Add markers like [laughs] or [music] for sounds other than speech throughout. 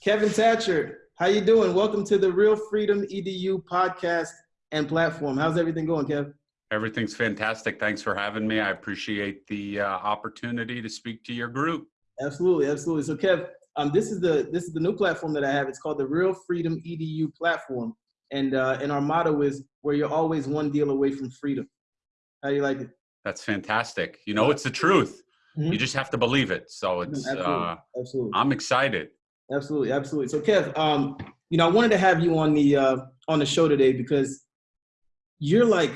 Kevin Thatcher, how you doing? Welcome to the Real Freedom EDU podcast and platform. How's everything going, Kev? Everything's fantastic. Thanks for having me. I appreciate the uh, opportunity to speak to your group. Absolutely, absolutely. So, Kev, um, this is the this is the new platform that I have. It's called the Real Freedom EDU platform, and uh, and our motto is where you're always one deal away from freedom. How do you like it? That's fantastic. You know, it's the truth. Mm-hmm. You just have to believe it. So it's absolutely. Uh, absolutely. I'm excited. Absolutely, absolutely. So, Kev, um, you know, I wanted to have you on the uh, on the show today because you're like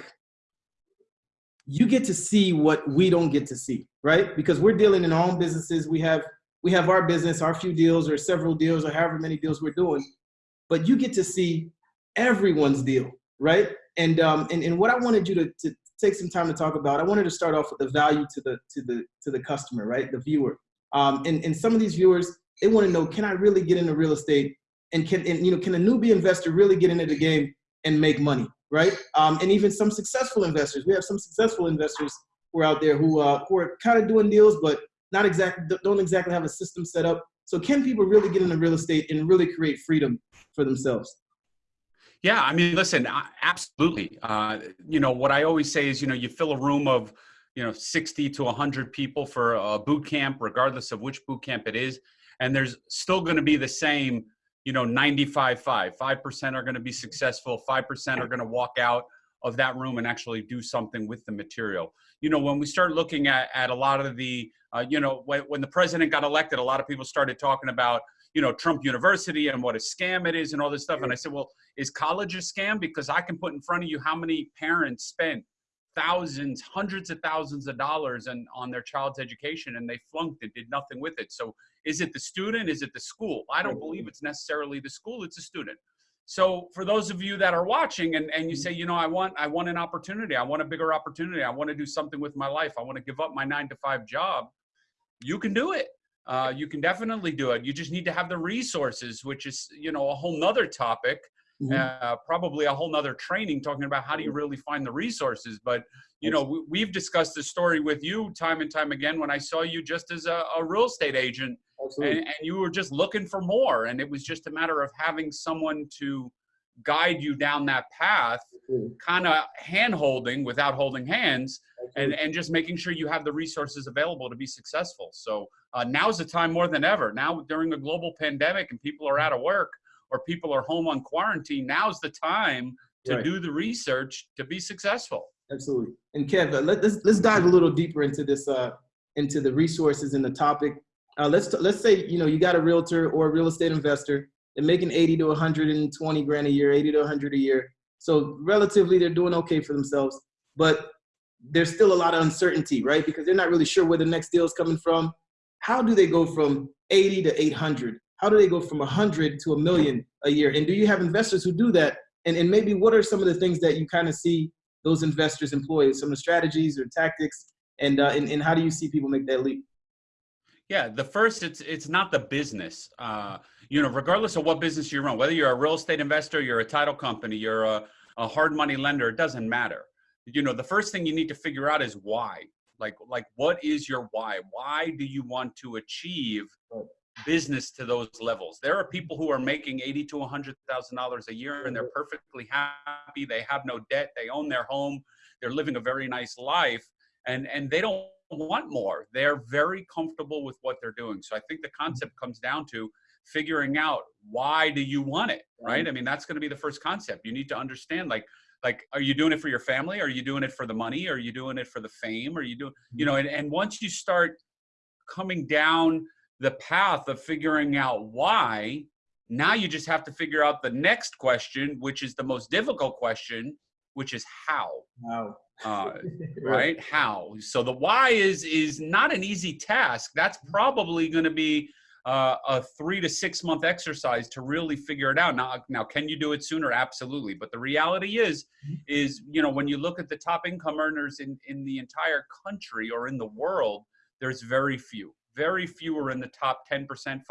you get to see what we don't get to see, right? Because we're dealing in our own businesses. We have we have our business, our few deals, or several deals, or however many deals we're doing. But you get to see everyone's deal, right? And um, and, and what I wanted you to, to take some time to talk about, I wanted to start off with the value to the to the to the customer, right? The viewer. Um, and, and some of these viewers, they want to know, can I really get into real estate? And can and, you know, can a newbie investor really get into the game and make money? right? Um, and even some successful investors. We have some successful investors who are out there who, uh, who are kind of doing deals, but not exactly don't exactly have a system set up. So can people really get into real estate and really create freedom for themselves? Yeah, I mean, listen, absolutely. Uh, you know, what I always say is, you know, you fill a room of, you know, 60 to 100 people for a boot camp, regardless of which boot camp it is, and there's still going to be the same you know 95 5 5% are going to be successful. 5% are going to walk out of that room and actually do something with the material. You know when we start looking at, at a lot of the uh, you know when, when the president got elected a lot of people started talking about you know trump university and what a scam it is and all this stuff. And i said well is college a scam? Because i can put in front of you how many parents spent thousands, hundreds of thousands of dollars and on their child's education and they flunked it, did nothing with it. So is it the student? Is it the school? I don't believe it's necessarily the school, it's a student. So for those of you that are watching and, and you say, you know, I want I want an opportunity, I want a bigger opportunity, I want to do something with my life, I want to give up my nine to five job, you can do it. Uh, you can definitely do it. You just need to have the resources, which is, you know, a whole nother topic mm-hmm. uh, probably a whole nother training talking about how do you really find the resources. But you know, we, have discussed this story with you time and time again when I saw you just as a, a real estate agent, and, and, you were just looking for more, and it was just a matter of having someone to guide you down that path, kind of hand holding without holding hands. And, and just making sure you have the resources available to be successful. So uh, now's the time more than ever. Now during a global pandemic and people are out of work, or people are home on quarantine, now's the time to right. do the research to be successful. Absolutely. And Kev, uh, let, us let's dive a little deeper into this, uh, into the resources and the topic. Uh, let's let's say you know you got a realtor or a real estate investor. They're making 80 to 120 grand a year, 80 to 100 a year. So relatively, they're doing okay for themselves. But there's still a lot of uncertainty, right? Because they're not really sure where the next deal is coming from. How do they go from 80 to 800? How do they go from 100 to a million a year? And do you have investors who do that? And, and maybe what are some of the things that you kind of see those investors employ, some of the strategies or tactics, and, uh, and, and how do you see people make that leap? Yeah, the first, it's it's not the business. Uh, you know, regardless of what business you run, whether you're a real estate investor, you're a title company, you're a, a hard money lender, it doesn't matter. You know, the first thing you need to figure out is why. Like, like what is your why? Why do you want to achieve business to those levels. There are people who are making eighty to hundred thousand dollars a year, and they're perfectly happy. They have no debt. They own their home. They're living a very nice life, and and they don't want more. They're very comfortable with what they're doing. So I think the concept comes down to figuring out why do you want it, right? Mm-hmm. I mean, that's going to be the first concept. You need to understand, like, like, are you doing it for your family? Are you doing it for the money? Are you doing it for the fame? Are you doing, you mm-hmm. know? And, and once you start coming down the path of figuring out why, now you just have to figure out the next question, which is the most difficult question, which is how. How. Uh, [laughs] right. How. So the why is is not an easy task. That's probably going to be uh, a three to six month exercise to really figure it out. Now, now, can you do it sooner? Absolutely. But the reality is, mm-hmm. is you know when you look at the top income earners in in the entire country or in the world, there's very few very few are in the top 10%, 5%,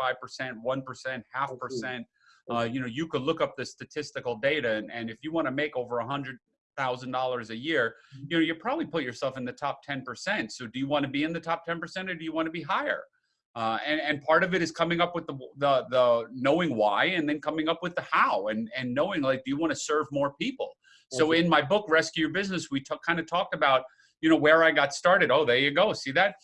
1%, half percent. Uh, you know, you could look up the statistical data, and, and if you want to make over a hundred thousand dollars a year, mm-hmm. you know, you probably put yourself in the top 10%. So do you want to be in the top 10% or do you want to be higher? Uh, and, and part of it is coming up with the, the, the knowing why and then coming up with the how and, and knowing like, do you want to serve more people? So in my book, Rescue Your Business, we kind of talked about, you know, where I got started. Oh, there you go. See that?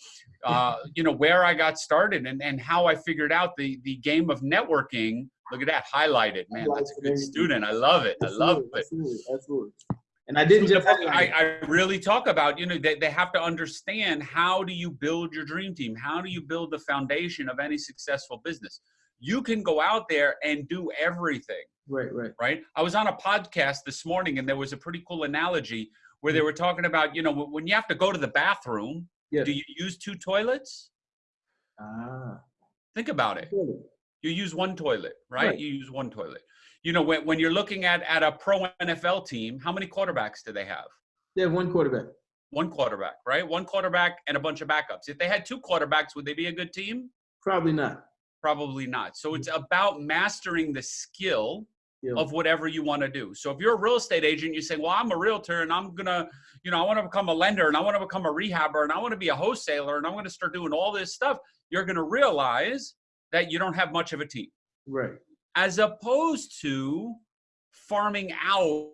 Uh, you know, where I got started and, and how I figured out the, the game of networking. Look at that, highlighted, man. That's a good student. I love it. I love it. Absolutely, absolutely. And I didn't just. I, I really talk about, you know, they, they have to understand how do you build your dream team? How do you build the foundation of any successful business? You can go out there and do everything. Right, right. Right. I was on a podcast this morning and there was a pretty cool analogy where they were talking about, you know, when you have to go to the bathroom, Yes. do you use two toilets? Ah. Think about it. You use one toilet, right? Right. You use one toilet. You know, when, when you're looking at, at a pro NFL team, how many quarterbacks do they have? They have one quarterback. One quarterback, right? One quarterback and a bunch of backups. If they had two quarterbacks, would they be a good team? Probably not. Probably not. So it's about mastering the skill Yeah. of whatever you want to do. So if you're a real estate agent, you say, "Well, I'm a realtor and I'm gonna, you know, I want to become a lender and I want to become a rehabber and I want to be a wholesaler and I'm going to start doing all this stuff." You're going to realize that you don't have much of a team, Right. as opposed to farming out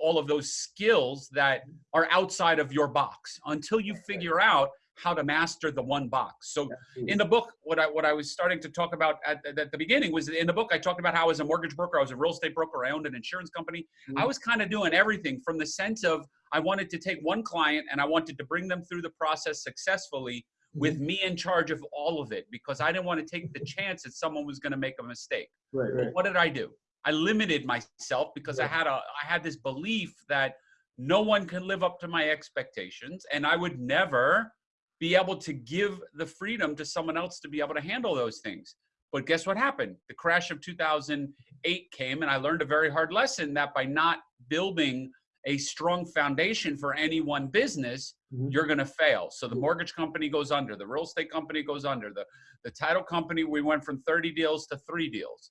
all of those skills that are outside of your box until you figure out how to master the one box. So in the book, what I what I was starting to talk about at, at the beginning was in the book I talked about how as a mortgage broker, I was a real estate broker, I owned an insurance company. I Mhm. was kind of doing everything from the sense of I wanted to take one client and I wanted to bring them through the process successfully with me in charge of all of it because I didn't want to take the chance that someone was going to make a mistake. Right, right. what did I do? I limited myself because I had a I had this belief that no one can live up to my expectations and I would never be able to give the freedom to someone else to be able to handle those things. But guess what happened? The crash of 2008 came and I learned a very hard lesson that by not building a strong foundation for any one business, Mhm. you're going to fail. So the mortgage company goes under, the real estate company goes under, the, the title company, we went from 30 deals to three deals.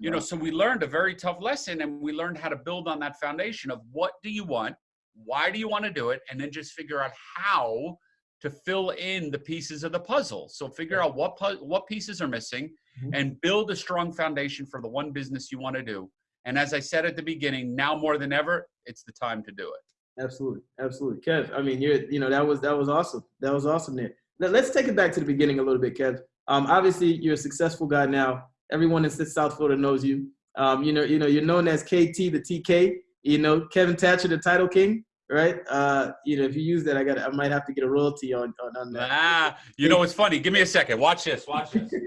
You know, so we learned a very tough lesson and we learned how to build on that foundation of what do you want? Why do you want to do it? And then just figure out how to fill in the pieces of the puzzle. So figure out what what pieces are missing Mhm. and build a strong foundation for the one business you want to do. And as I said at the beginning, now more than ever, it's the time to do it. Absolutely, absolutely, Kev. I mean, you're, you know, that was that was awesome. That was awesome. There. Let, let's take it back to the beginning a little bit, Kev. Um, obviously, you're a successful guy now. Everyone in South Florida knows you. Um, you know, you know, you're known as KT, the TK. You know, Kevin Thatcher, the Title King, right? Uh, you know, if you use that, I got, I might have to get a royalty on on, on that. Ah, you know it's funny? Give me a second. Watch this. Watch this. [laughs]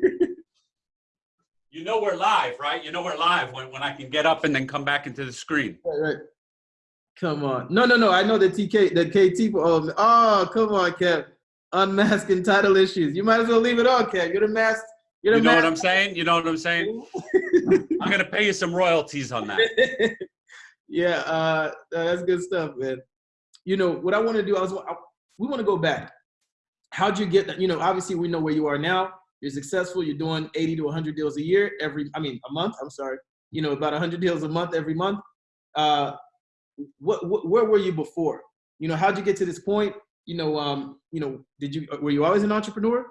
You know we're live, right? You know we're live when, when I can get up and then come back into the screen. Right, right. Come on. No, no, no. I know the TK, the KT. Oh, oh, come on, Kev. Unmasking title issues. You might as well leave it on, Kev. You're the mask. You're You know what. I'm saying? You know what I'm saying? [laughs] I'm gonna pay you some royalties on that. [laughs] yeah, uh, that's good stuff, man. You know what I want to do? I was, I, we want to go back. How'd you get? That? You know, obviously we know where you are now. You're successful. You're doing 80 to 100 deals a year every. I mean, a month. I'm sorry. You know, about 100 deals a month every month. Uh, what, what where were you before? You know, how'd you get to this point? You know, um, you know, did you were you always an entrepreneur?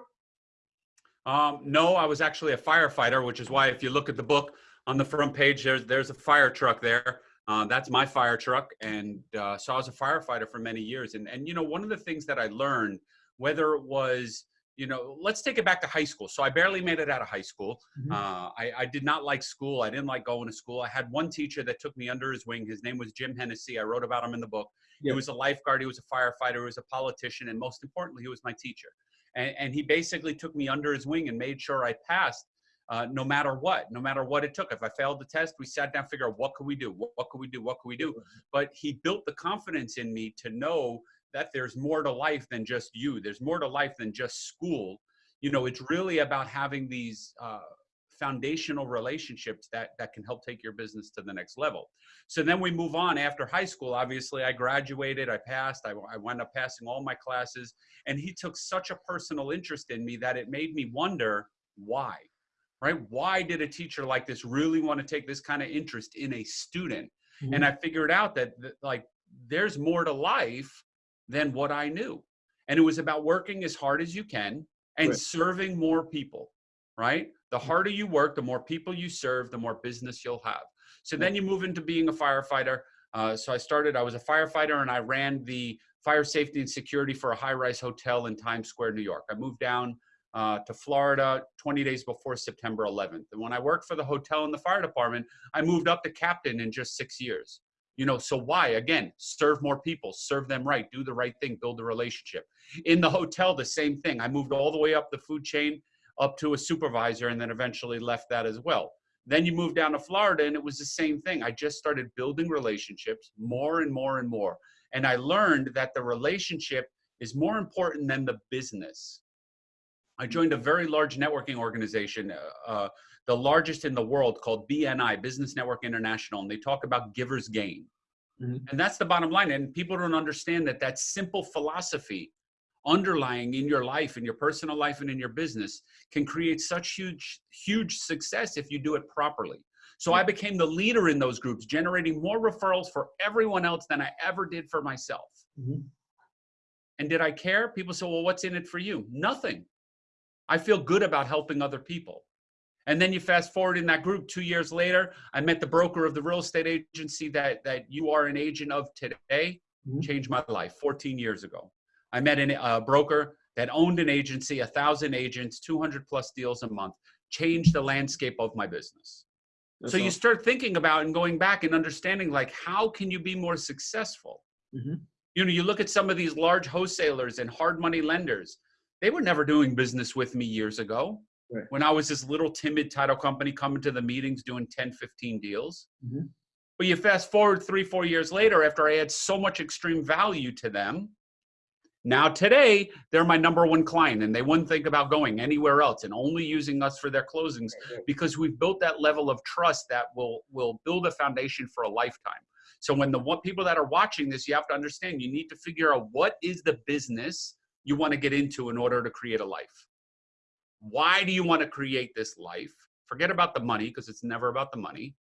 Um, no, I was actually a firefighter, which is why if you look at the book on the front page, there's there's a fire truck there. Uh, that's my fire truck, and uh, so I was a firefighter for many years. And and you know, one of the things that I learned, whether it was you know, let's take it back to high school. So I barely made it out of high school. Mhm. Uh, I, I did not like school. I didn't like going to school. I had one teacher that took me under his wing. His name was Jim Hennessy. I wrote about him in the book. Yeah. He was a lifeguard. He was a firefighter. He was a politician, and most importantly, he was my teacher and, and he basically took me under his wing and made sure I passed uh, no matter what, no matter what it took. If I failed the test, we sat down, figure out what could we do, what, what could we do, what could we do. But he built the confidence in me to know that there's more to life than just you. There's more to life than just school. You know, it's really about having these uh, foundational relationships that that can help take your business to the next level. So then we move on after high school. Obviously, I graduated, I passed, I, I wound up passing all my classes and he took such a personal interest in me that it made me wonder why right why did a teacher like this really want to take this kind of interest in a student and i figured out that, that like there's more to life than what i knew and it was about working as hard as you can and Right. serving more people, right? The harder you work, the more people you serve, the more business you'll have. So then you move into being a firefighter. Uh, so I started, I was a firefighter and I ran the fire safety and security for a high rise hotel in Times Square, New York. I moved down uh, to Florida 20 days before September 11th. And when I worked for the hotel and the fire department, I moved up to captain in just six years. You know, so why? Again, serve more people, serve them right, do the right thing, build a relationship. In the hotel, the same thing. I moved all the way up the food chain up to a supervisor and then eventually left that as well. Then you move down to Florida and it was the same thing. I just started building relationships more and more and more. And I learned that the relationship is more important than the business. I joined a very large networking organization, uh, uh, the largest in the world called BNI, Business Network International, and they talk about giver's gain. Mhm. And that's the bottom line. And people don't understand that that simple philosophy underlying in your life, in your personal life, and in your business can create such huge, huge success if you do it properly. So I became the leader in those groups, generating more referrals for everyone else than I ever did for myself. Mhm. And did I care? People say, well, what's in it for you? Nothing. I feel good about helping other people. And then you fast forward in that group two years later, I met the broker of the real estate agency that, that you are an agent of today, Mhm. changed my life 14 years ago. I met an- a broker that owned an agency, a thousand agents, 200 plus deals a month, changed the landscape of my business. That's so you start thinking about and going back and understanding like, how can you be more successful? Mhm. you know, you look at some of these large wholesalers and hard money lenders, they were never doing business with me years ago. Right. When I was this little timid title company coming to the meetings doing 10, 15 deals. Mhm. But you fast forward three, four years later, after I had so much extreme value to them, now today they're my number one client and they wouldn't think about going anywhere else and only using us for their closings Right, right. because we've built that level of trust that will will build a foundation for a lifetime. So when the one, people that are watching this, you have to understand you need to figure out what is the business you want to get into in order to create a life. Why do you want to create this life? Forget about the money because it's never about the money.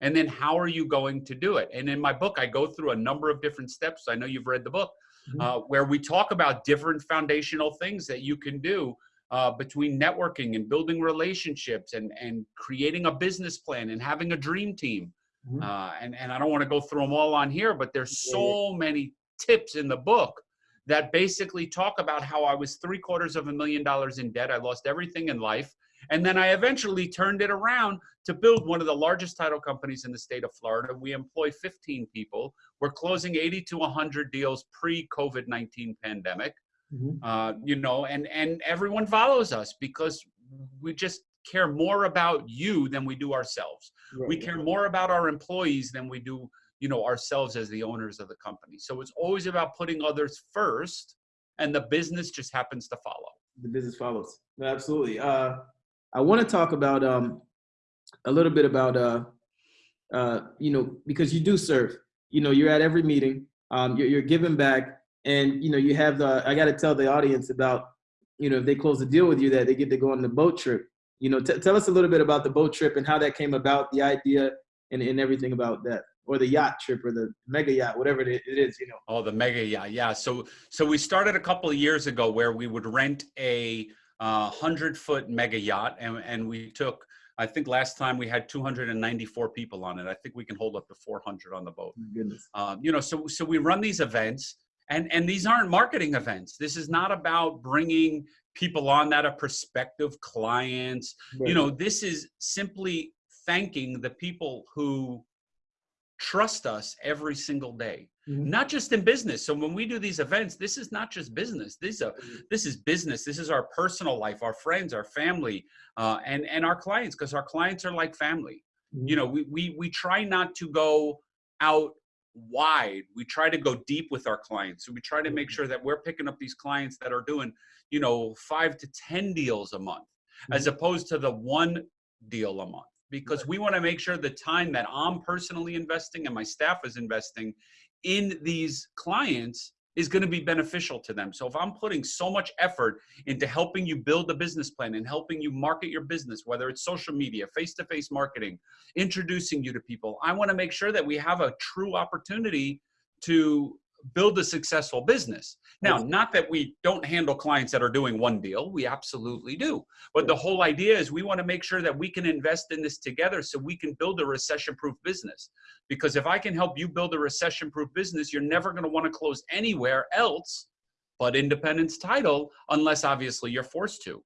And then how are you going to do it? And in my book, I go through a number of different steps. I know you've read the book Mhm. uh, where we talk about different foundational things that you can do uh, between networking and building relationships and, and creating a business plan and having a dream team. Mhm. Uh, and, and I don't want to go through them all on here, but there's so many tips in the book that basically talk about how I was three quarters of a million dollars in debt. I lost everything in life. And then I eventually turned it around to build one of the largest title companies in the state of Florida. We employ 15 people. We're closing 80 to 100 deals pre COVID 19 pandemic. Mhm. Uh, you know, and and everyone follows us because we just care more about you than we do ourselves. Right, We care more about our employees than we do, you know, ourselves as the owners of the company. So it's always about putting others first, and the business just happens to follow. the business follows. Absolutely. Uh, I want to talk about um, a little bit about uh, uh, you know because you do serve. You know, you're at every meeting. Um, you're, you're giving back, and you know you have the. I got to tell the audience about you know if they close the deal with you that they get to go on the boat trip. You know, tell us a little bit about the boat trip and how that came about, the idea, and, and everything about that, or the yacht trip, or the mega yacht, whatever it it is. You know. Oh, the mega yacht, yeah. So so we started a couple of years ago where we would rent a uh, hundred foot mega yacht, and and we took. I think last time we had 294 people on it. I think we can hold up to 400 on the boat. My goodness. Um, you know, so so we run these events, and and these aren't marketing events. This is not about bringing people on that are prospective clients. Right. You know, this is simply thanking the people who trust us every single day Mhm. not just in business. So when we do these events this is not just business. This is a, this is business. This is our personal life our friends our family uh, and and our clients because our clients are like family. You know we, we we try not to go out wide. We try to go deep with our clients. So we try to make sure that we're picking up these clients that are doing you know five to ten deals a month as opposed to the one deal a month because we want to make sure the time that i'm personally investing and my staff is investing in these clients is going to be beneficial to them. So if I'm putting so much effort into helping you build a business plan and helping you market your business, whether it's social media, face-to-face marketing, introducing you to people, I want to make sure that we have a true opportunity to build a successful business. Now, mm-hmm. not that we don't handle clients that are doing one deal, we absolutely do. But the mm-hmm. whole idea is we want to make sure that we can invest in this together so we can build a recession proof business. Because if I can help you build a recession proof business, you're never going to want to close anywhere else but Independence Title, unless obviously you're forced to.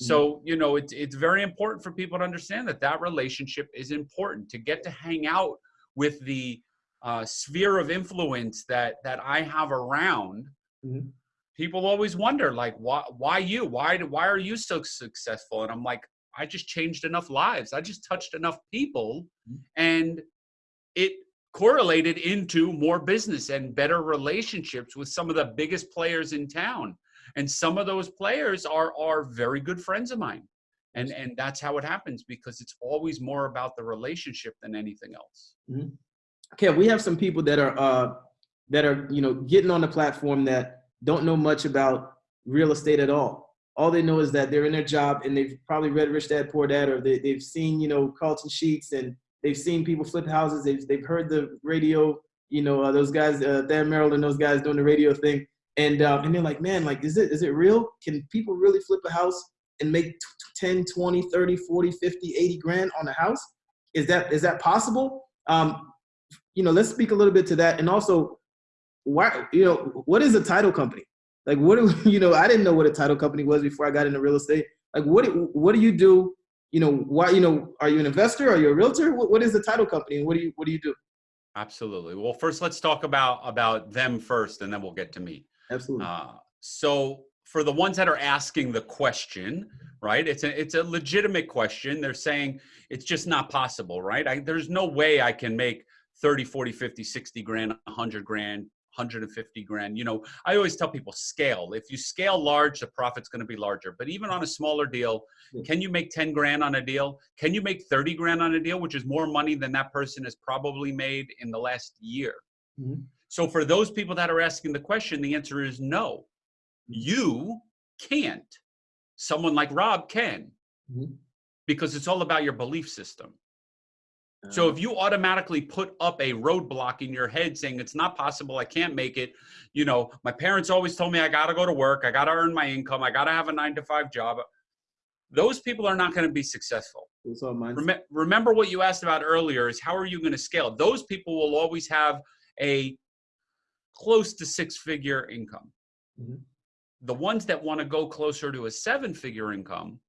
So, mm-hmm. you know, it's, it's very important for people to understand that that relationship is important to get to hang out with the uh, sphere of influence that that I have around, Mhm. people always wonder like why why you? Why why are you so successful? And I'm like I just changed enough lives. I just touched enough people Mhm. and it correlated into more business and better relationships with some of the biggest players in town. And some of those players are are very good friends of mine. And and that's how it happens because it's always more about the relationship than anything else Okay, we have some people that are uh, that are you know getting on the platform that don't know much about real estate at all. All they know is that they're in their job and they've probably read Rich Dad Poor Dad or they, they've seen you know Carleton Sheets and they've seen people flip houses. They've they've heard the radio. You know uh, those guys, uh, Dan Merrill and those guys doing the radio thing, and uh, and they're like, man, like is it is it real? Can people really flip a house and make t- t- 10, 20, 30, 40, 50, 80 grand on a house? Is that is that possible? Um, you know, let's speak a little bit to that, and also, why, you know, what is a title company? Like, what do [laughs] you know? I didn't know what a title company was before I got into real estate. Like, what do- what do you do? You know, why? You know, are you an investor? Are you a realtor? What, what is a title company, and what do you what do you do? absolutely well first let's talk about about them first and then we'll get to me Absolutely. Uh, so for the ones that are asking the question, right? It's a it's a legitimate question. They're saying it's just not possible, right? I, there's no way I can make 30, 40, 50, 60 grand, 100 grand, 150 grand. You know, I always tell people scale. If you scale large, the profit's going to be larger. But even on a smaller deal, can you make 10 grand on a deal? Can you make 30 grand on a deal, which is more money than that person has probably made in the last year? Mhm. So for those people that are asking the question, the answer is no. You can't. Someone like Rob can Mhm. because it's all about your belief system. So if you automatically put up a roadblock in your head saying it's not possible, I can't make it, you know, my parents always told me I got to go to work, I got to earn my income, I got to have a 9 to 5 job. Those people are not going to be successful. it's all mindset. Rem- remember what you asked about earlier is how are you going to scale? Those people will always have a close to six figure income. Mhm. The ones that want to go closer to a seven figure income,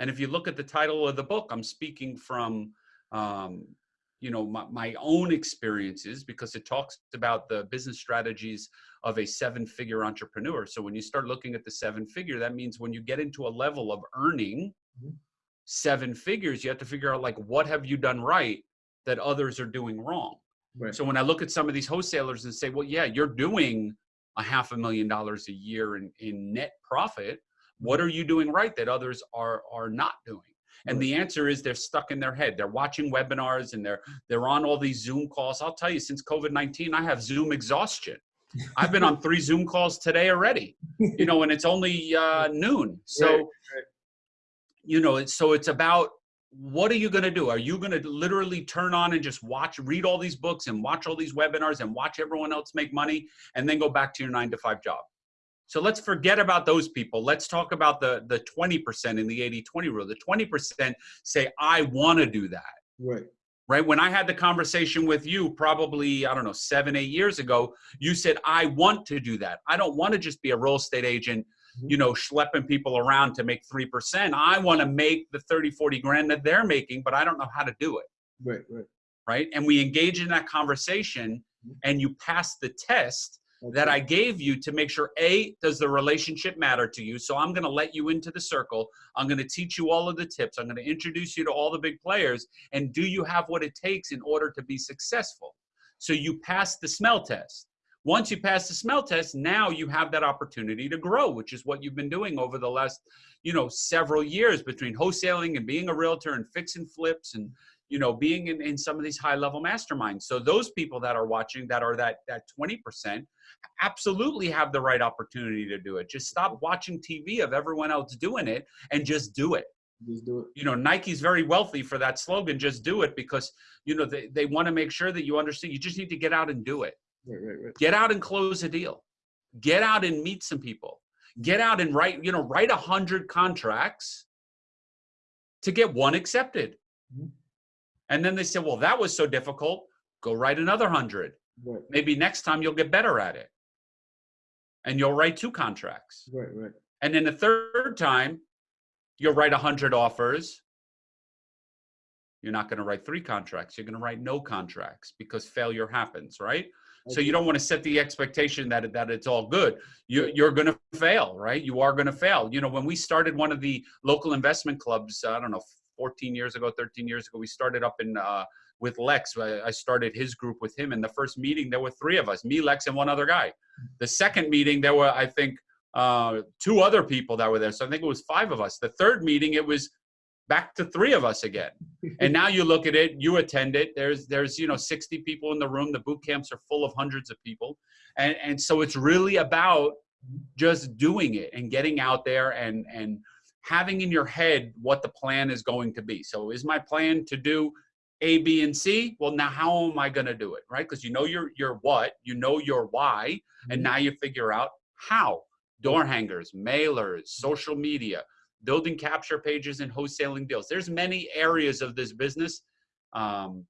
and if you look at the title of the book, I'm speaking from, um, you know, my, my own experiences because it talks about the business strategies of a seven figure entrepreneur. So when you start looking at the seven figure, that means when you get into a level of earning Mhm. seven figures, you have to figure out like, what have you done right that others are doing wrong? Right. So when I look at some of these wholesalers and say, well, yeah, you're doing a half a million dollars a year in, in net profit. What are you doing right that others are are not doing? And the answer is they're stuck in their head. They're watching webinars and they're they're on all these Zoom calls. I'll tell you, since COVID-19, I have Zoom exhaustion. I've been on three Zoom calls today already. You know, and it's only uh, [laughs] noon. So you know, so it's about what are you going to do? Are you going to literally turn on and just watch, read all these books and watch all these webinars and watch everyone else make money and then go back to your nine to five job? So let's forget about those people. Let's talk about the the 20% in the 80-20 rule. The 20% say, I want to do that Right. right? When I had the conversation with you, probably, I don't know, seven, eight years ago, you said, I want to do that. I don't want to just be a real estate agent, mm-hmm. you know, schlepping people around to make 3%. I want to make the 30, 40 grand that they're making, but I don't know how to do it, Right. Right. right? And we engage in that conversation mm-hmm. and you pass the test that I gave you to make sure A, does the relationship matter to you? So I'm going to let you into the circle. I'm going to teach you all of the tips. I'm going to introduce you to all the big players. And do you have what it takes in order to be successful? So you pass the smell test. Once you pass the smell test, now you have that opportunity to grow, which is what you've been doing over the last, you know, several years between wholesaling and being a realtor and fixing flips and you know being in, in some of these high level masterminds so those people that are watching that are that that 20% absolutely have the right opportunity to do it just stop watching tv of everyone else doing it and just do it Just do it. you know nike's very wealthy for that slogan just do it because you know they, they want to make sure that you understand you just need to get out and do it Right, right, right. Get out and close a deal. Get out and meet some people. Get out and write, you know, write a hundred contracts to get one accepted. Mhm. And then they say, well, that was so difficult. Go write another hundred. Maybe next time you'll get better at it. And you'll write two contracts. right, right. And then the third time, you'll write 100 offers. You're not going to write three contracts. You're going to write no contracts because failure happens, right? So you don't want to set the expectation that that it's all good. You, you're going to fail, right? You are going to fail. You know, when we started one of the local investment clubs, I don't know, 14 years ago, 13 years ago, we started up in uh, with Lex. I started his group with him. In the first meeting, there were three of us: me, Lex, and one other guy. The second meeting, there were, I think, uh, two other people that were there. So I think it was five of us. The third meeting, it was back to three of us again. And now you look at it, you attend it. There's there's you know 60 people in the room. The boot camps are full of hundreds of people, and and so it's really about just doing it and getting out there and and having in your head what the plan is going to be. So is my plan to do A, B, and C? Well, now how am I going to do it, right? Because you know your your what, you know your why, and now you figure out how. Door hangers, mailers, social media, building capture pages, and wholesaling deals. There's many areas of this business. Um,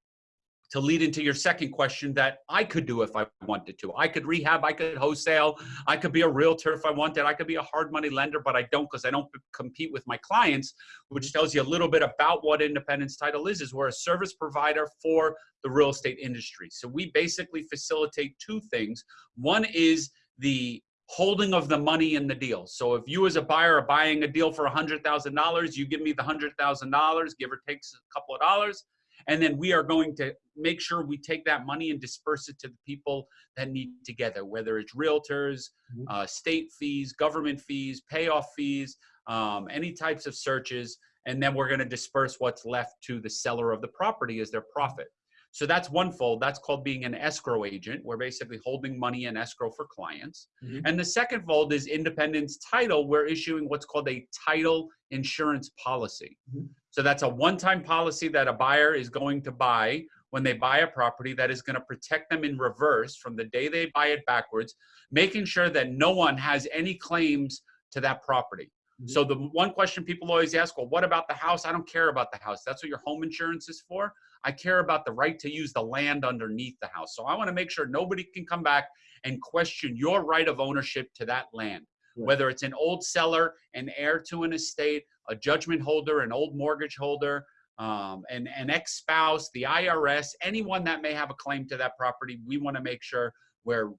to lead into your second question that I could do if I wanted to. I could rehab, I could wholesale, I could be a realtor if I wanted, I could be a hard money lender, but I don't because I don't compete with my clients, which tells you a little bit about what Independence Title is, is we're a service provider for the real estate industry. So we basically facilitate two things. One is the holding of the money in the deal. So if you as a buyer are buying a deal for $100,000, you give me the $100,000, give or takes a couple of dollars, and then we are going to make sure we take that money and disperse it to the people that need together whether it's realtors Mhm. uh, state fees government fees payoff fees um, any types of searches. And then we're going to disperse what's left to the seller of the property as their profit. So that's one fold. That's called being an escrow agent. We're basically holding money in escrow for clients. Mhm. and the second fold is independence title. We're issuing what's called a title insurance policy. Mhm. So that's a one-time policy that a buyer is going to buy when they buy a property that is going to protect them in reverse from the day they buy it backwards, making sure that no one has any claims to that property. Mhm. So the one question people always ask, well, what about the house? I don't care about the house. That's what your home insurance is for. I care about the right to use the land underneath the house. So I want to make sure nobody can come back and question your right of ownership to that land. Whether it's an old seller, an heir to an estate, a judgment holder, an old mortgage holder, um, an, an ex-spouse, the IRS, anyone that may have a claim to that property, we want to make sure we're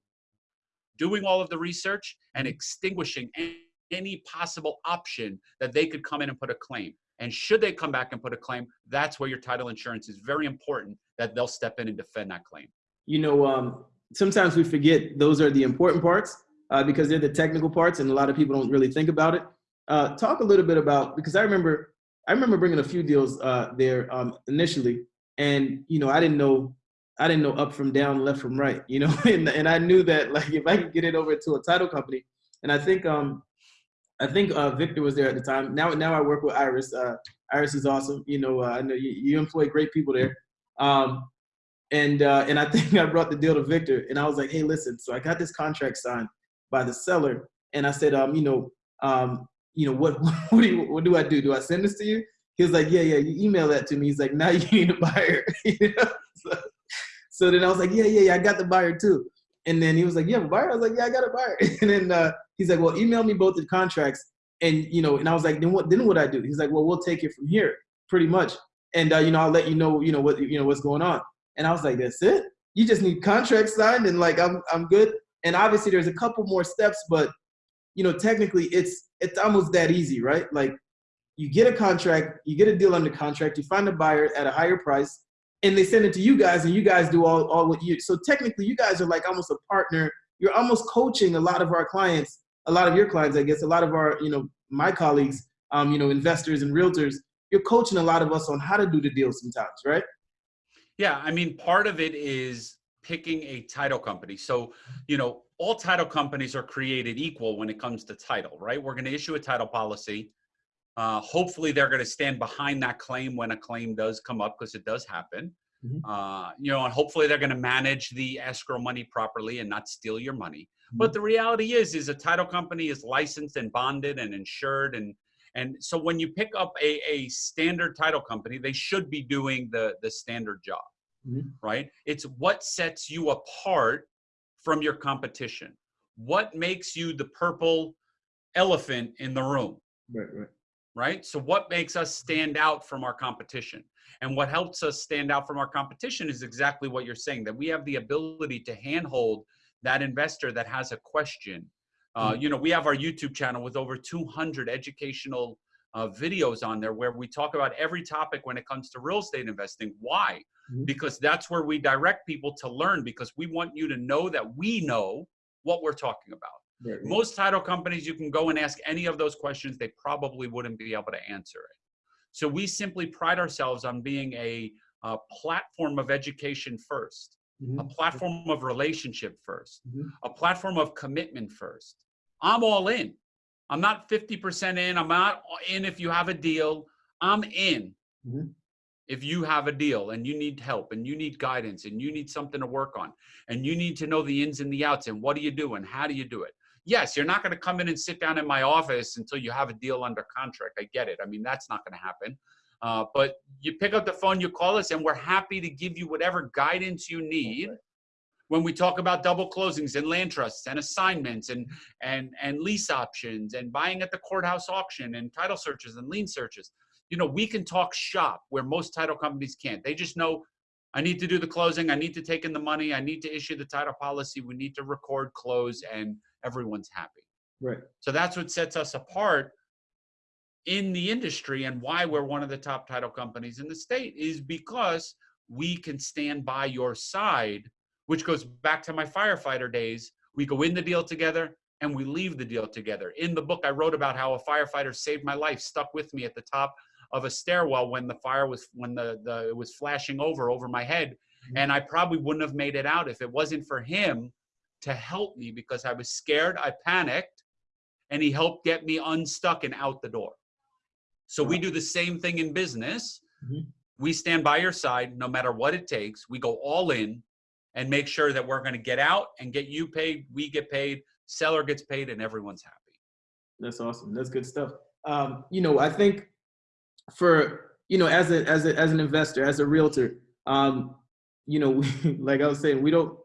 doing all of the research and extinguishing any, any possible option that they could come in and put a claim. And should they come back and put a claim, that's where your title insurance is very important that they'll step in and defend that claim. you know, um, sometimes we forget those are the important parts uh, because they're the technical parts, and a lot of people don't really think about it. Uh, talk a little bit about because I remember I remember bringing a few deals uh, there um, initially, and you know I didn't know I didn't know up from down, left from right, you know, [laughs] and and I knew that like if I could get it over to a title company, and I think um I think uh, Victor was there at the time. Now now I work with Iris. Uh, Iris is awesome. You know uh, I know you, you employ great people there. Um, and uh, and I [laughs] think I brought the deal to Victor, and I was like, "Hey, listen, so I got this contract signed by the seller, and I said, um, you know, um, you know, what [laughs] what do you, what do I do? Do I send this to you?" He was like, "Yeah, yeah, you email that to me." He's like, "Now [laughs] you need a buyer." [laughs] so, so then I was like, "Yeah, yeah, yeah, I got the buyer too." And then he was like, "You have a buyer?" I was like, "Yeah, I got a buyer." and then uh, he's like, "Well, email me both the contracts." And you know, and I was like, "Then what? Then what I do?" He's like, "Well, we'll take it from here, pretty much." And uh, you know, I'll let you know, you know what, you know what's going on. And I was like, that's it? You just need contracts signed and like I'm I'm good. And obviously there's a couple more steps, but you know, technically it's it's almost that easy, right? Like you get a contract, you get a deal under contract, you find a buyer at a higher price, and they send it to you guys, and you guys do all, all what you so technically you guys are like almost a partner. You're almost coaching a lot of our clients, a lot of your clients, I guess, a lot of our, you know, my colleagues, um, you know, investors and realtors, you're coaching a lot of us on how to do the deal sometimes, right? Yeah, I mean, part of it is picking a title company. So, you know, all title companies are created equal when it comes to title, right? We're going to issue a title policy. Uh, hopefully, they're going to stand behind that claim when a claim does come up because it does happen. Mhm. Uh, you know, and hopefully they're going to manage the escrow money properly and not steal your money. But Mhm. the reality is, is a title company is licensed and bonded and insured, and and so when you pick up a, a standard title company, they should be doing the the standard job, Mhm. right? It's what sets you apart from your competition. What makes you the purple elephant in the room? Right, right. right? So, what makes us stand out from our competition? And what helps us stand out from our competition is exactly what you're saying that we have the ability to handhold that investor that has a question. Uh, Mm. you know, we have our YouTube channel with over 200 educational uh, videos on there where we talk about every topic when it comes to real estate investing. Why? Mhm. Because that's where we direct people to learn because we want you to know that we know what we're talking about. Right. Most title companies, you can go and ask any of those questions, they probably wouldn't be able to answer it. So we simply pride ourselves on being a, a platform of education first, a Mhm. platform of relationship first, Mhm. a platform of commitment first. I'm all in. I'm not 50% in. I'm not in if you have a deal. I'm in Mhm. if you have a deal and you need help and you need guidance and you need something to work on and you need to know the ins and the outs and what do you do and how do you do it yes you're not going to come in and sit down in my office until you have a deal under contract i get it i mean that's not going to happen uh, but you pick up the phone you call us and we're happy to give you whatever guidance you need Right. When we talk about double closings and land trusts and assignments and and and lease options and buying at the courthouse auction and title searches and lien searches you know we can talk shop where most title companies can't. They just know i need to do the closing. I need to take in the money. I need to issue the title policy. We need to record close and everyone's happy. Right. so that's what sets us apart in the industry and why we're one of the top title companies in the state is because we can stand by your side, which goes back to my firefighter days. We go in the deal together and we leave the deal together. In the book, I wrote about how a firefighter saved my life, stuck with me at the top of a stairwell when the fire was when the, the it was flashing over over my head. And I probably wouldn't have made it out if it wasn't for him to help me because I was scared, I panicked, and he helped get me unstuck and out the door. So we do the same thing in business. Mhm. We stand by your side no matter what it takes. We go all in and make sure that we're going to get out and get you paid, we get paid, seller gets paid, and everyone's happy. That's awesome. That's good stuff. Um, you know, I think for you know, as a as a as an investor, as a realtor, um, you know, [laughs] we, like I was saying, we don't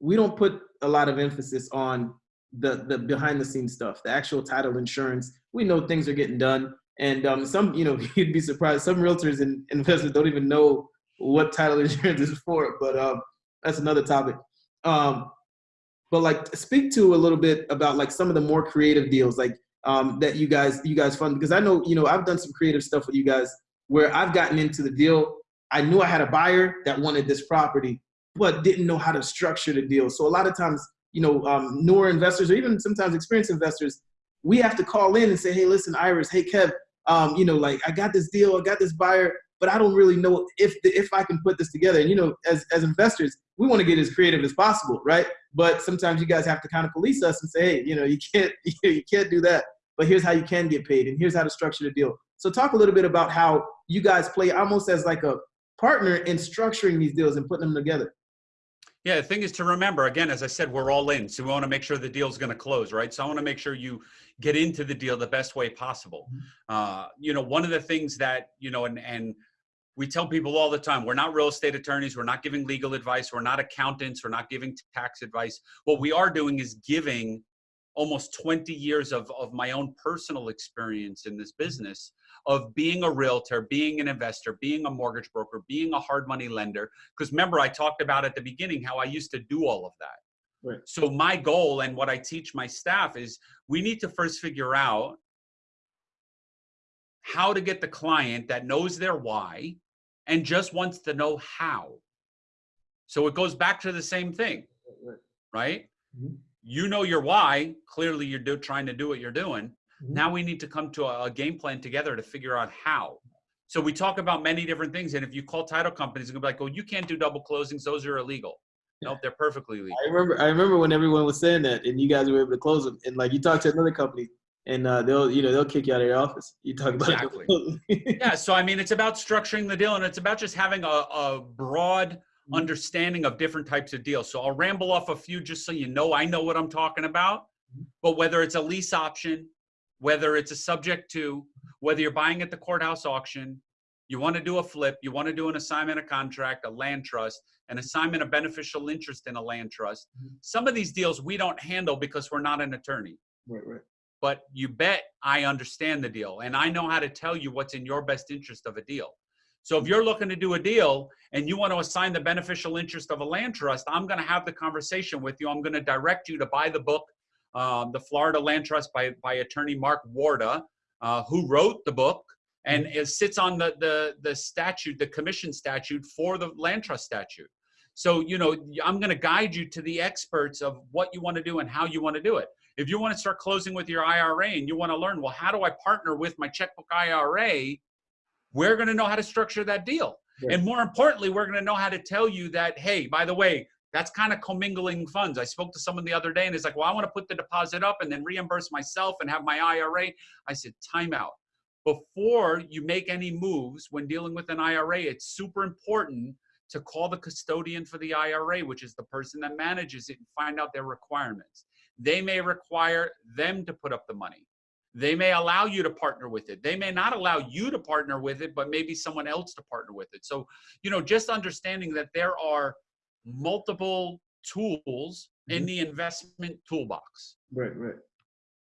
we don't put a lot of emphasis on the the behind the scenes stuff, the actual title insurance. We know things are getting done, and um, some you know [laughs] you'd be surprised. Some realtors and investors don't even know what title [laughs] insurance is for. But um, that's another topic. Um, but like speak to a little bit about like some of the more creative deals like um, that you guys you guys fund because I know you know I've done some creative stuff with you guys where I've gotten into the deal. I knew I had a buyer that wanted this property, but didn't know how to structure the deal. So a lot of times, you know, um, newer investors or even sometimes experienced investors, we have to call in and say, hey, listen, Iris, hey, Kev, um, you know, like I got this deal, I got this buyer, but I don't really know if the, if I can put this together. And you know, as as investors, we want to get as creative as possible, right? But sometimes you guys have to kind of police us and say, hey, you know, you can't [laughs] you can't do that. But here's how you can get paid, and here's how to structure the deal. So talk a little bit about how you guys play almost as like a partner in structuring these deals and putting them together. Yeah, the thing is to remember, again, as I said, we're all in. So we want to make sure the deal's going to close, right? So I want to make sure you get into the deal the best way possible. Uh, you know, one of the things that, you know, and, and we tell people all the time, we're not real estate attorneys. We're not giving legal advice. We're not accountants. We're not giving tax advice. What we are doing is giving almost 20 years of, of my own personal experience in this business of being a realtor, being an investor, being a mortgage broker, being a hard money lender. Because remember, I talked about at the beginning how I used to do all of that. Right. So my goal and what I teach my staff is we need to first figure out how to get the client that knows their why and just wants to know how. So it goes back to the same thing, right? Mhm. You know your why. Clearly, you're do, trying to do what you're doing. Mhm. Now we need to come to a, a game plan together to figure out how. So we talk about many different things, and if you call title companies, and be like, "Oh, you can't do double closings; those are illegal." Nope, they're perfectly legal. I remember I remember when everyone was saying that, and you guys were able to close them. And like you talked to another company, and uh, they'll you know they'll kick you out of your office. You talk about Exactly. [laughs] yeah so i mean it's about structuring the deal and it's about just having a, a broad Mhm. understanding of different types of deals so i'll ramble off a few just so you know i know what i'm talking about Mhm. but whether it's a lease option whether it's a subject to whether you're buying at the courthouse auction you want to do a flip you want to do an assignment of contract a land trust an assignment of beneficial interest in a land trust Mhm. some of these deals we don't handle because we're not an attorney right, right. But you bet I understand the deal and I know how to tell you what's in your best interest of a deal. So if you're looking to do a deal and you want to assign the beneficial interest of a land trust, I'm going to have the conversation with you. I'm going to direct you to buy the book, um, The Florida Land Trust by, by attorney Mark Warda, uh, who wrote the book and it sits on the, the, the statute, the commission statute for the land trust statute. So, you know, I'm going to guide you to the experts of what you want to do and how you want to do it if you want to start closing with your IRA and you want to learn, well, how do I partner with my checkbook IRA? We're going to know how to structure that deal. Right. And more importantly, we're going to know how to tell you that, hey, by the way, that's kind of commingling funds. I spoke to someone the other day and it's like, well, I want to put the deposit up and then reimburse myself and have my IRA. I said, time out. Before you make any moves when dealing with an IRA, it's super important to call the custodian for the IRA, which is the person that manages it, and find out their requirements. They may require them to put up the money. They may allow you to partner with it. They may not allow you to partner with it, but maybe someone else to partner with it. So, you know, just understanding that there are multiple tools in mm-hmm. the investment toolbox, Right, right.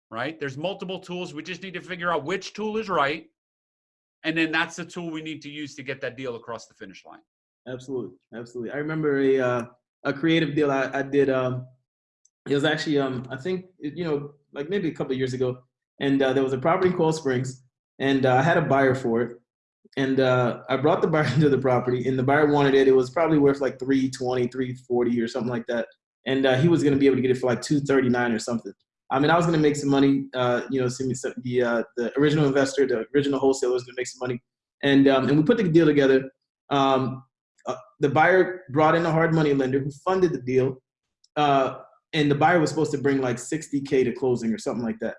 right? There's multiple tools. We just need to figure out which tool is right. And then that's the tool we need to use to get that deal across the finish line. Absolutely, absolutely. I remember a uh, a creative deal I, I did. Um, it was actually um, I think you know like maybe a couple years ago, and uh, there was a property in Coral Springs, and uh, I had a buyer for it, and uh, I brought the [laughs] buyer into the property, and the buyer wanted it. It was probably worth like 320, 340 or something like that, and uh, he was going to be able to get it for like 239 or something. I mean, I was going to make some money. Uh, you know, some, the the original investor, the original wholesaler was going to make some money, and um, and we put the deal together. Um, uh, the buyer brought in a hard money lender who funded the deal, uh, and the buyer was supposed to bring like 60k to closing or something like that,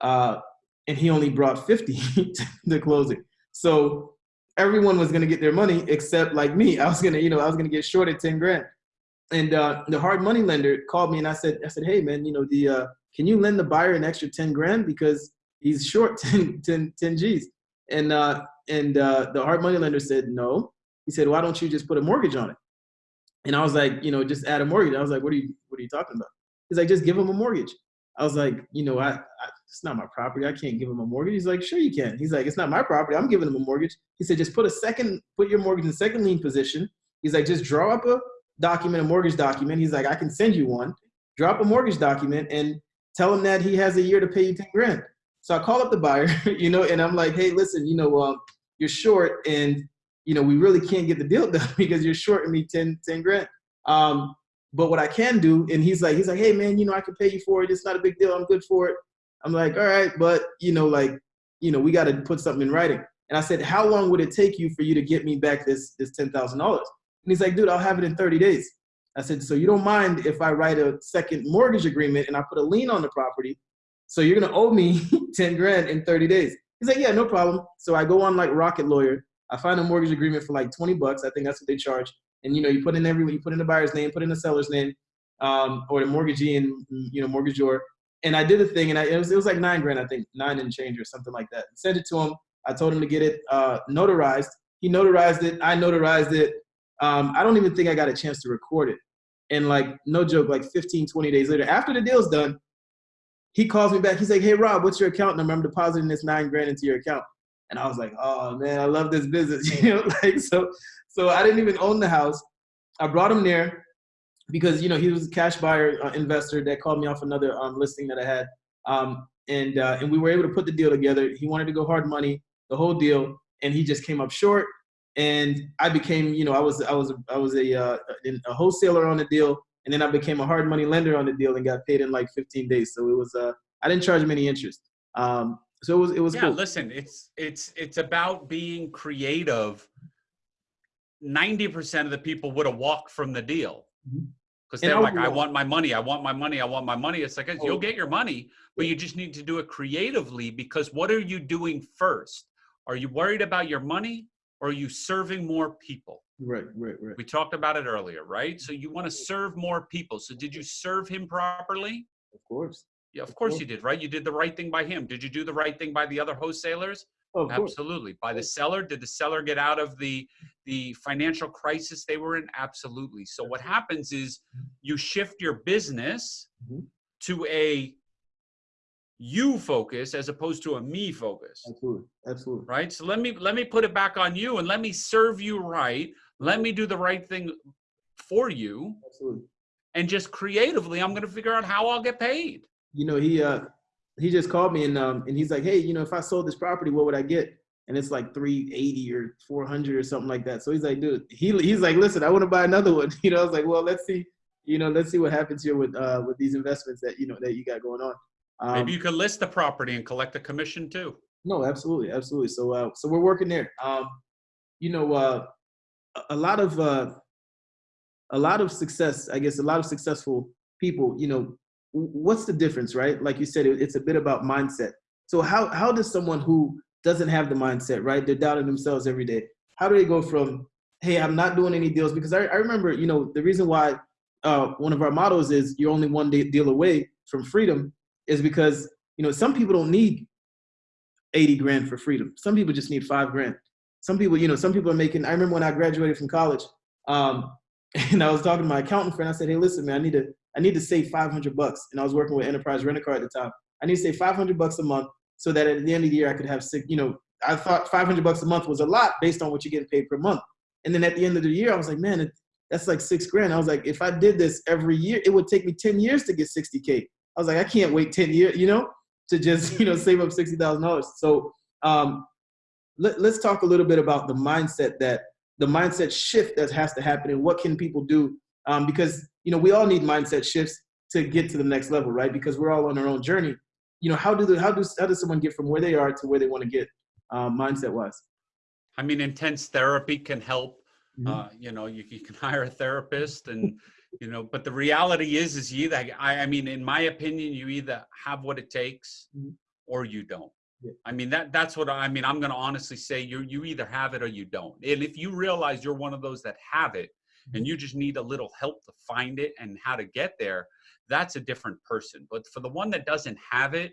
uh, and he only brought 50 [laughs] to the closing. So everyone was gonna get their money except like me. I was gonna, you know, I was gonna get shorted 10 grand. And uh, the hard money lender called me and I said, I said, hey man, you know, the uh, can you lend the buyer an extra 10 grand because he's short [laughs] 10, 10, 10 G's. And uh, and uh, the hard money lender said no. He said, why don't you just put a mortgage on it? And I was like, you know, just add a mortgage. I was like, what are you, what are you talking about? He's like, just give him a mortgage. I was like, you know, I, I it's not my property. I can't give him a mortgage. He's like, sure you can. He's like, it's not my property. I'm giving him a mortgage. He said, just put a second, put your mortgage in second lien position. He's like, just draw up a document, a mortgage document. He's like, I can send you one. Drop a mortgage document and tell him that he has a year to pay you 10 grand. So I call up the buyer, [laughs] you know, and I'm like, hey, listen, you know, um, you're short and, you know, we really can't get the deal [laughs] done because you're shorting me 10, 10 grand. Um, but what I can do, and he's like, he's like, hey man, you know, I can pay you for it. It's not a big deal. I'm good for it. I'm like, all right, but you know, like, you know, we got to put something in writing. And I said, how long would it take you for you to get me back this this ten thousand dollars? And he's like, dude, I'll have it in 30 days. I said, so you don't mind if I write a second mortgage agreement and I put a lien on the property? So you're gonna owe me [laughs] 10 grand in 30 days. He's like, yeah, no problem. So I go on like Rocket Lawyer. I find a mortgage agreement for like 20 bucks. I think that's what they charge. And you know, you put in every, you put in the buyer's name, put in the seller's name, um, or the mortgagee and you know, mortgagor. And I did the thing, and I, it was it was like nine grand, I think, nine and change or something like that. Sent it to him. I told him to get it uh, notarized. He notarized it. I notarized it. Um, I don't even think I got a chance to record it. And like, no joke, like 15, 20 days later, after the deal's done, he calls me back. He's like, hey, Rob, what's your account number? I'm depositing this nine grand into your account. And I was like, oh man, I love this business. [laughs] You know, like so, so I didn't even own the house. I brought him there because you know he was a cash buyer uh, investor that called me off another um, listing that I had, um, and uh, and we were able to put the deal together. He wanted to go hard money, the whole deal, and he just came up short. And I became, you know, I was I was I was a uh, a wholesaler on the deal, and then I became a hard money lender on the deal and got paid in like 15 days. So it was uh, I didn't charge him any interest. Um, so it was it was yeah cool. listen it's it's it's about being creative 90% of the people would have walked from the deal. Mm-hmm. Because they're like, I want my money, I want my money, I want my money. It's like, Oh. you'll get your money, but you just need to do it creatively because what are you doing first? Are you worried about your money or are you serving more people? Right, right, right. We talked about it earlier, right? So you want to serve more people. So did you serve him properly? Of course. Yeah, of course course. you did, right? You did the right thing by him. Did you do the right thing by the other wholesalers? Of course. Absolutely. By the seller, did the seller get out of the the financial crisis they were in? Absolutely. So what happens is you shift your business Mhm. to a you focus as opposed to a me focus. Absolutely. Absolutely. Right? So let me let me put it back on you and let me serve you right. Let me do the right thing for you Absolutely. and just creatively I'm going to figure out how I'll get paid. You know, he uh he just called me and um and he's like, hey, you know, if I sold this property, what would I get? And it's like 380 or 400 or something like that. So he's like, dude, he he's like, listen, I want to buy another one. [laughs] You know, I was like, well, let's see, you know, let's see what happens here with uh with these investments that you know that you got going on. Um, Maybe you could list the property and collect a commission too. No, absolutely, absolutely. So, uh, so we're working there. Um, you know, uh, a- lot of uh, a lot of success. I guess a lot of successful people. You know, what's the difference, right? Like you said, it's a bit about mindset. So, how how does someone who doesn't have the mindset, right? They're doubting themselves every day. How do they go from, hey, I'm not doing any deals? Because I, I remember, you know, the reason why uh, one of our mottos is you're only one deal away from freedom is because you know some people don't need 80 grand for freedom. Some people just need five grand. Some people, you know, some people are making, I remember when I graduated from college, um, [laughs] and I was talking to my accountant friend, I said, hey, listen, man, I need to, I need to save 500 bucks. And I was working with Enterprise Rent-A-Car at the time. I need to save 500 bucks a month so that at the end of the year I could have six, you know, I thought 500 bucks a month was a lot based on what you're getting paid per month. And then at the end of the year, I was like, man, that's like six grand. I was like, if I did this every year, it would take me 10 years to get 60K. I was like, I can't wait 10 years, you know, to just, [laughs] you know, save up $60,000. So um, let, let's talk a little bit about the mindset that the mindset shift that has to happen and what can people do? Um, because, you know, we all need mindset shifts to get to the next level, right? Because we're all on our own journey. You know, how do the, how does, how does someone get from where they are to where they want to get um, mindset wise? I mean, intense therapy can help. Mhm. Uh, you know, you, you can [laughs] hire a therapist and, you know, but the reality is, is you either, I, I mean, in my opinion, you either have what it takes Mhm. or you don't. I mean, that that's what I mean. I'm going to honestly say you you either have it or you don't. And if you realize you're one of those that have it. And you just need a little help to find it and how to get there, that's a different person. But for the one that doesn't have it,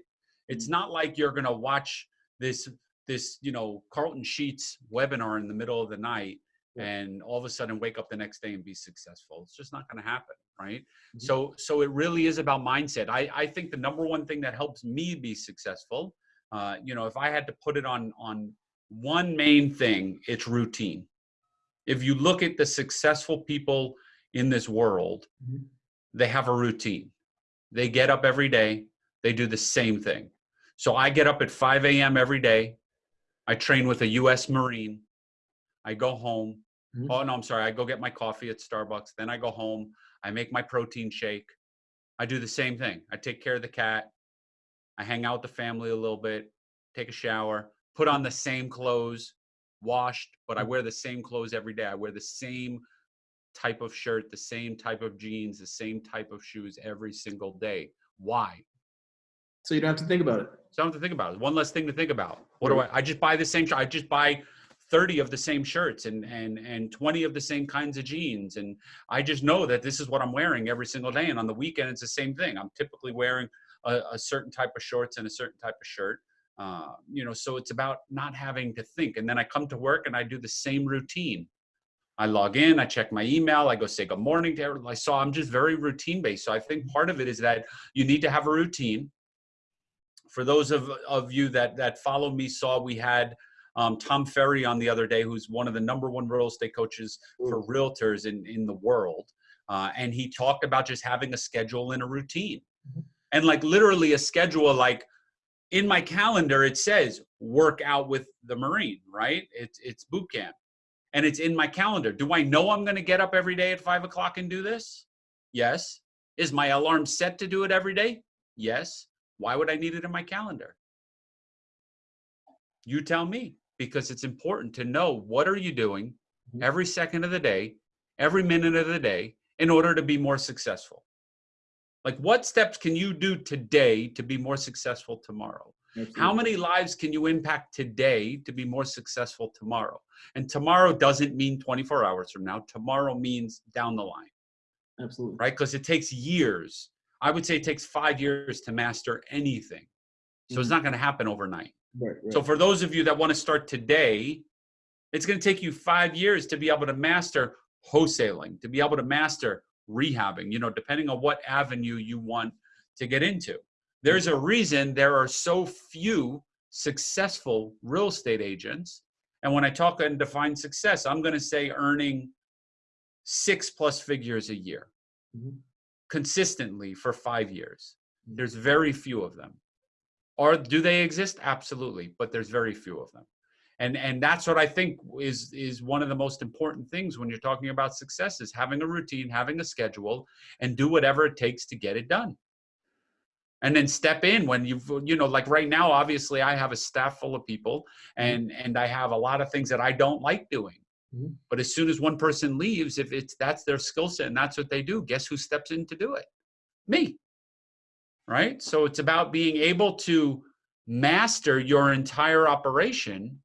it's Mm-hmm. not like you're going to watch this this you know Carleton Sheets webinar in the middle of the night Yeah. and all of a sudden wake up the next day and be successful. It's just not going to happen, right? Mhm. So so it really is about mindset. I I think the number one thing that helps me be successful, uh, you know, if I had to put it on on one main thing, it's routine. If you look at the successful people in this world, Mhm. they have a routine. They get up every day. They do the same thing. So I get up at 5 a.m. every day. I train with a U.S. Marine. I go home. Mhm. Oh, no, I'm sorry. I go get my coffee at Starbucks. Then I go home. I make my protein shake. I do the same thing. I take care of the cat. I hang out with the family a little bit, take a shower, put on the same clothes, washed, but I mm. wear the same clothes every day. I wear the same type of shirt, the same type of jeans, the same type of shoes every single day. Why? So you don't have to think about it. So I don't have to think about. It. One less thing to think about. What do I? I just buy the same. shirt. I just buy thirty of the same shirts and and and twenty of the same kinds of jeans, and I just know that this is what I'm wearing every single day. And on the weekend, it's the same thing. I'm typically wearing a, a certain type of shorts and a certain type of shirt. Uh, you know, so it's about not having to think. And then I come to work and I do the same routine. I log in, I check my email, I go say good morning to everyone. So I'm just very routine based. So I think part of it is that you need to have a routine for those of, of you that that follow me saw we had um, Tom Ferry on the other day, who's one of the number one real estate coaches for realtors in, in the world. Uh, and he talked about just having a schedule and a routine. Mhm. And like literally a schedule, like in my calendar, it says work out with the Marine, right? It's, it's boot camp and it's in my calendar. Do I know I'm going to get up every day at five o'clock and do this? Yes. Is my alarm set to do it every day? Yes. Why would I need it in my calendar? You tell me because it's important to know what are you doing Mhm. every second of the day, every minute of the day, in order to be more successful? Like, what steps can you do today to be more successful tomorrow? How many lives can you impact today to be more successful tomorrow? And tomorrow doesn't mean 24 hours from now. Tomorrow means down the line, Absolutely. right? Because it takes years. I would say it takes five years to master anything. So it's Mhm. not going to happen overnight. Right, right. So for those of you that want to start today, it's going to take you five years to be able to master wholesaling, to be able to master rehabbing, you know, depending on what avenue you want to get into. There's a reason there are so few successful real estate agents. And when I talk and define success, I'm going to say earning six plus figures a year Mhm. consistently for five years. Mhm. There's very few of them. Or do they exist? Absolutely, but there's very few of them. And and that's what I think is is one of the most important things when you're talking about success is having a routine, having a schedule, and do whatever it takes to get it done. And then step in when you've you know like right now obviously I have a staff full of people and and I have a lot of things that I don't like doing. Mhm. But as soon as one person leaves, if it's that's their skill set and that's what they do, guess who steps in to do it? Me. Right? So it's about being able to master your entire operation.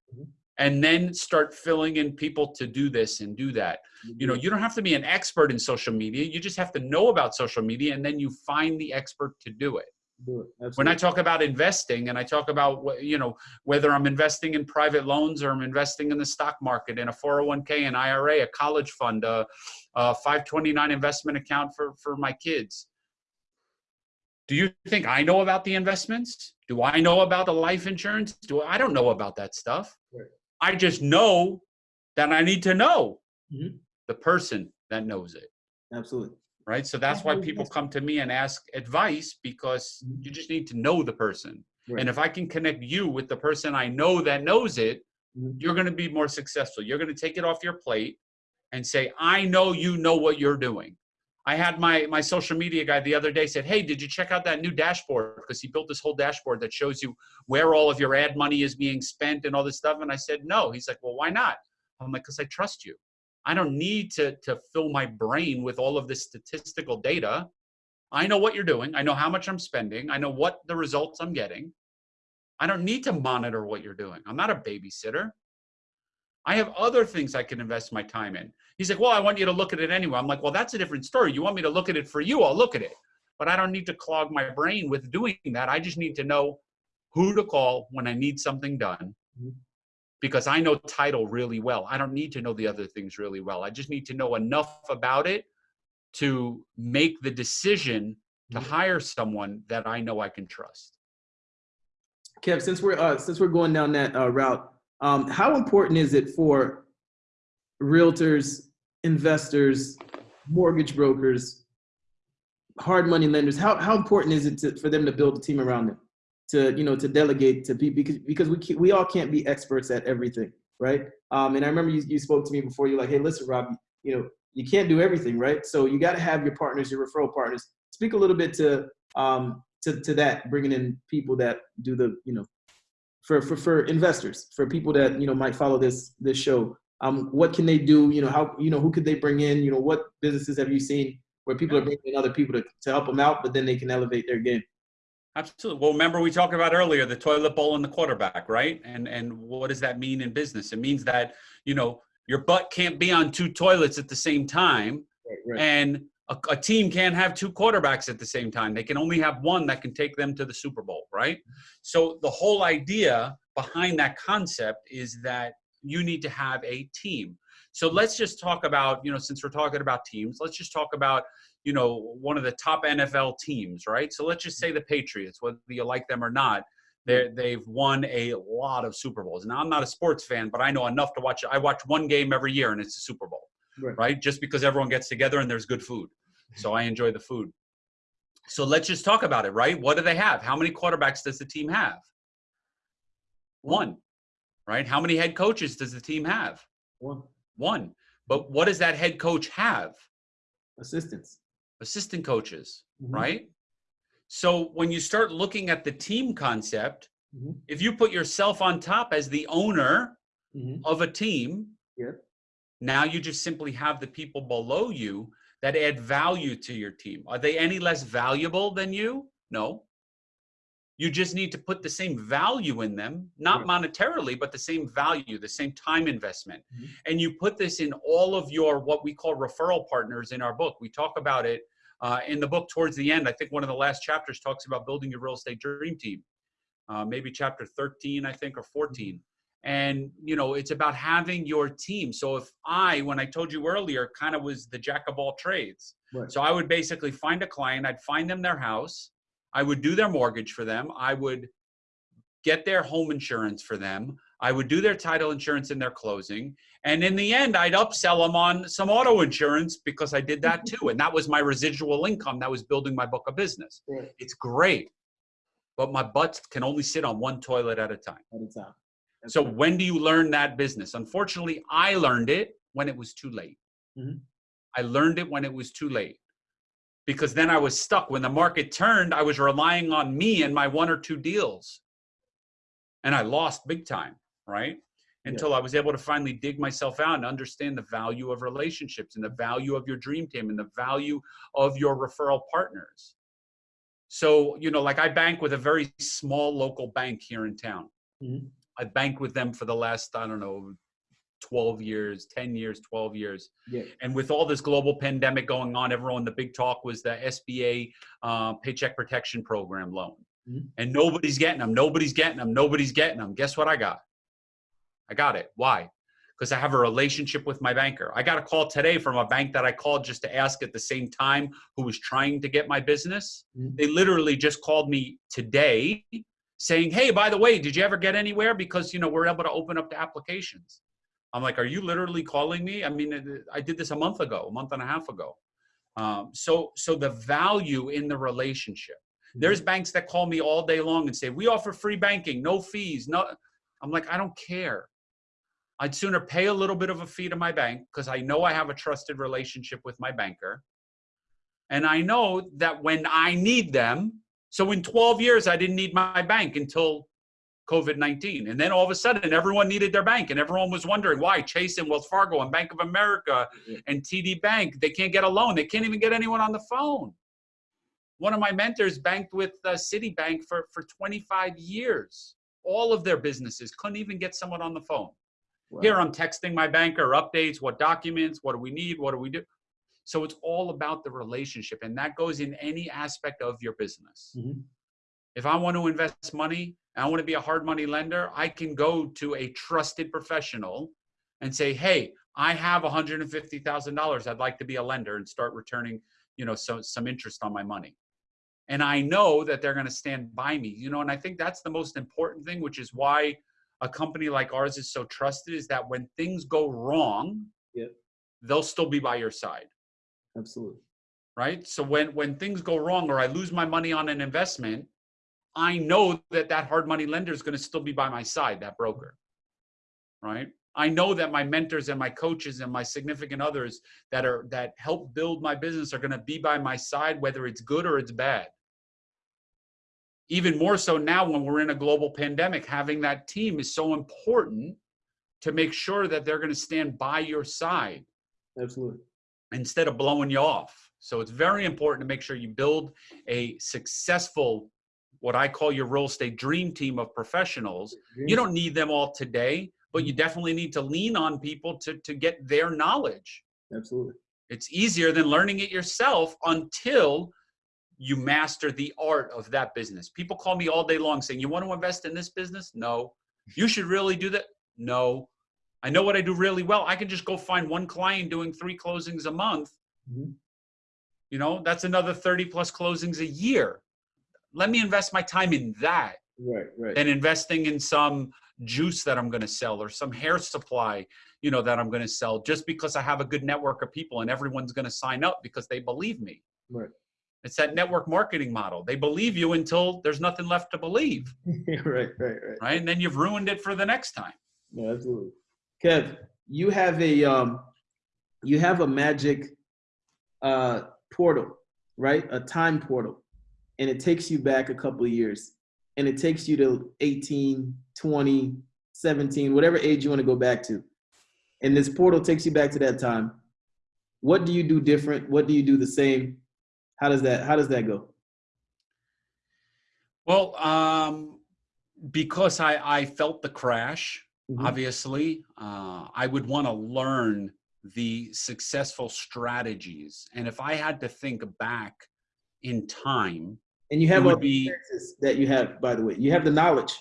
And then start filling in people to do this and do that. You know, mm-hmm. you don't have to be an expert in social media. You just have to know about social media and then you find the expert to do it do it. When I talk about investing and I talk about you know whether I'm investing in private loans or I'm investing in the stock market in a 401k, an IRA, a college fund, a, a 529 investment account for for my kids. Do you think I know about the investments? Do I know about the life insurance? Do I don't know about that stuff. Right. I just know that I need to know Mhm. the person that knows it Absolutely. right? So that's why people come to me and ask advice because Mhm. you just need to know the person. Right. And if I can connect you with the person I know that knows it, Mhm. you're going to be more successful. You're going to take it off your plate and say, "I know you know what you're doing." I had my my social media guy the other day said, "Hey, did you check out that new dashboard?" Because he built this whole dashboard that shows you where all of your ad money is being spent and all this stuff. And I said, "No." He's like, "Well, why not?" I'm like, "Because I trust you. I don't need to to fill my brain with all of this statistical data. I know what you're doing. I know how much I'm spending. I know what the results I'm getting. I don't need to monitor what you're doing. I'm not a babysitter. I have other things I can invest my time in. He's like, Well, I want you to look at it anyway. I'm like, Well, that's a different story. You want me to look at it for you? I'll look at it. But I don't need to clog my brain with doing that. I just need to know who to call when I need something done Mhm. because I know title really well. I don't need to know the other things really well. I just need to know enough about it to make the decision to Mhm. hire someone that I know I can trust. Kev, since we're uh, since we're going down that uh, route, um, how important is it for realtors, investors, mortgage brokers, hard money lenders? How how important is it to, for them to build a team around them, to you know to delegate to people because because we we all can't be experts at everything, right? Um, and I remember you, you spoke to me before. You're like, hey, listen, Rob, you know you can't do everything, right? So you got to have your partners, your referral partners. Speak a little bit to um, to to that, bringing in people that do the you know for for for investors, for people that you know might follow this this show. Um, what can they do? You know how you know who could they bring in? You know what businesses have you seen where people are bringing in other people to to help them out, but then they can elevate their game. Absolutely. Well, remember we talked about earlier the toilet bowl and the quarterback, right? And and what does that mean in business? It means that you know your butt can't be on two toilets at the same time, Right, right. and a, a team can't have two quarterbacks at the same time. They can only have one that can take them to the Super Bowl, right? So the whole idea behind that concept is that you need to have a team. So let's just talk about, you know, since we're talking about teams, let's just talk about, you know, one of the top NFL teams, right? So let's just say the Patriots, whether you like them or not, they they've won a lot of Super Bowls. Now I'm not a sports fan, but I know enough to watch. I watch one game every year, and it's the Super Bowl Right. right? Just because everyone gets together and there's good food. So I enjoy the food. So let's just talk about it, right? What do they have? How many quarterbacks does the team have? One, right? How many head coaches does the team have? One One. But what does that head coach have? Assistants. Assistant coaches, Mhm. right? So when you start looking at the team concept, Mhm. if you put yourself on top as the owner Mhm. of a team, Yeah. Now you just simply have the people below you that add value to your team. Are they any less valuable than you? No. You just need to put the same value in them, not monetarily, but the same value, the same time investment. Mhm. And you put this in all of your what we call referral partners in our book. We talk about it uh, in the book towards the end. I think one of the last chapters talks about building your real estate dream team, uh, maybe chapter 13, I think, or 14. And you know, it's about having your team. So if I, when I told you earlier, kind of was the jack of all trades. Right. So I would basically find a client, I'd find them their house, I would do their mortgage for them, I would get their home insurance for them, I would do their title insurance in their closing, and in the end, I'd upsell them on some auto insurance because I did that too. And that was my residual income that was building my book of business. Right. It's great, but my butt can only sit on one toilet at a time. At a time. That's So right. when do you learn that business? Unfortunately, I learned it when it was too late. Mhm. I learned it when it was too late. Because then I was stuck. When the market turned, I was relying on me and my one or two deals. And I lost big time, right? Until I was able to finally dig myself out and understand the value of relationships and the value of your dream team and the value of your referral partners. So, you know, like I bank with a very small local bank here in town. Mhm. I banked with them for the last, I don't know, 12 years, 10 years, 12 years. Yeah. And with all this global pandemic going on, everyone, the big talk was the SBA uh, Paycheck Protection Program loan. Mhm. And nobody's getting them, nobody's getting them, nobody's getting them. Guess what I got? I got it. Why? Because I have a relationship with my banker. I got a call today from a bank that I called just to ask at the same time who was trying to get my business. Mhm. They literally just called me today saying, "Hey, by the way, did you ever get anywhere? Because you know we're able to open up the applications." I'm like, "Are you literally calling me?" I mean, I did this a month ago, a month and a half ago. Um, so, so the value in the relationship. There's banks that call me all day long and say, "We offer free banking, no fees." No, I'm like, I don't care. I'd sooner pay a little bit of a fee to my bank because I know I have a trusted relationship with my banker. And I know that when I need them, so in 12 years, I didn't need my bank until COVID 19. And then all of a sudden, everyone needed their bank, and everyone was wondering why Chase and Wells Fargo and Bank of America and TD Bank, they can't get a loan. They can't even get anyone on the phone. One of my mentors banked with uh, Citibank for, for 25 years. All of their businesses couldn't even get someone on the phone. Wow. Here I'm texting my banker updates, what documents, what do we need, what do we do? So it's all about the relationship, and that goes in any aspect of your business. Mhm. If I want to invest money and I want to be a hard money lender, I can go to a trusted professional and say, "Hey, I have $150,000. I'd like to be a lender and start returning, you know, some some interest on my money." And I know that they're going to stand by me, you know, and I think that's the most important thing, which is why a company like ours is so trusted is that when things go wrong, Yep. they'll still be by your side Absolutely. right so when when things go wrong or i lose my money on an investment i know that that hard money lender is going to still be by my side that broker right i know that my mentors and my coaches and my significant others that are that help build my business are going to be by my side whether it's good or it's bad even more so now when we're in a global pandemic having that team is so important to make sure that they're going to stand by your side Absolutely. Instead of blowing you off. So it's very important to make sure you build a successful, what I call your real estate dream team of professionals. You mm-hmm. don't need them all today, but you mm-hmm. definitely need to lean on people to, to get their knowledge. Absolutely. It's easier than learning it yourself until you master the art of that business. People call me all day long saying, You want to invest in this business? No. You should really do that? No. I know what I do really well. I can just go find one client doing three closings a month. Mhm. You know, that's another 30 plus closings a year. Let me invest my time in that Right. Right. than investing in some juice that I'm going to sell or some hair supply, you know, that I'm going to sell just because I have a good network of people and everyone's going to sign up because they believe me. Right. It's that network marketing model. They believe you until there's nothing left to believe, [laughs] right. Right. Right. right? And then you've ruined it for the next time. No, absolutely. Kev, you have a um, you have a magic uh, portal, right? A time portal, and it takes you back a couple of years, and it takes you to 18, 20, 17, whatever age you want to go back to, and this portal takes you back to that time, What do you do different? What do you do the same? How does that How does that go? Well, um, because I I felt the crash. Mhm. Obviously, uh, I would want to learn the successful strategies, and if I had to think back in time, And you have all the be that you have, by the way. You have the knowledge,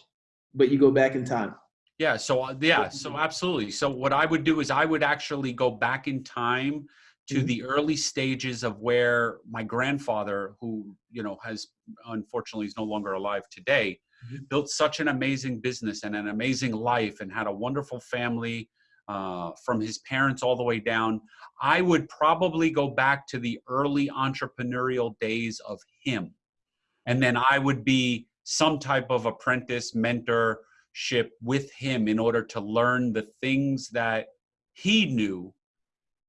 but you go back in time. Yeah. So uh, yeah. So absolutely. So what I would do is I would actually go back in time to Mhm. the early stages of where my grandfather, who you know has unfortunately is no longer alive today. Built such an amazing business and an amazing life, and had a wonderful family uh, from his parents all the way down. I would probably go back to the early entrepreneurial days of him, and then I would be some type of apprentice mentorship with him in order to learn the things that he knew.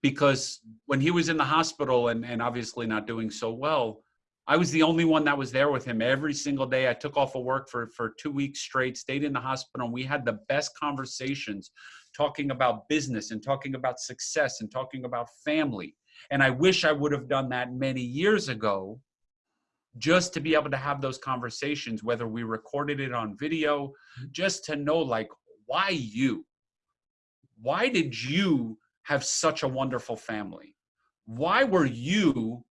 Because when he was in the hospital and, and obviously not doing so well i was the only one that was there with him. Every single day i took off of work for, for two weeks straight stayed in the hospital and we had the best conversations talking about business and talking about success and talking about family. And i wish i would have done that many years ago just to be able to have those conversations whether we recorded it on video just to know like why you? Why did you have such a wonderful family? Why were you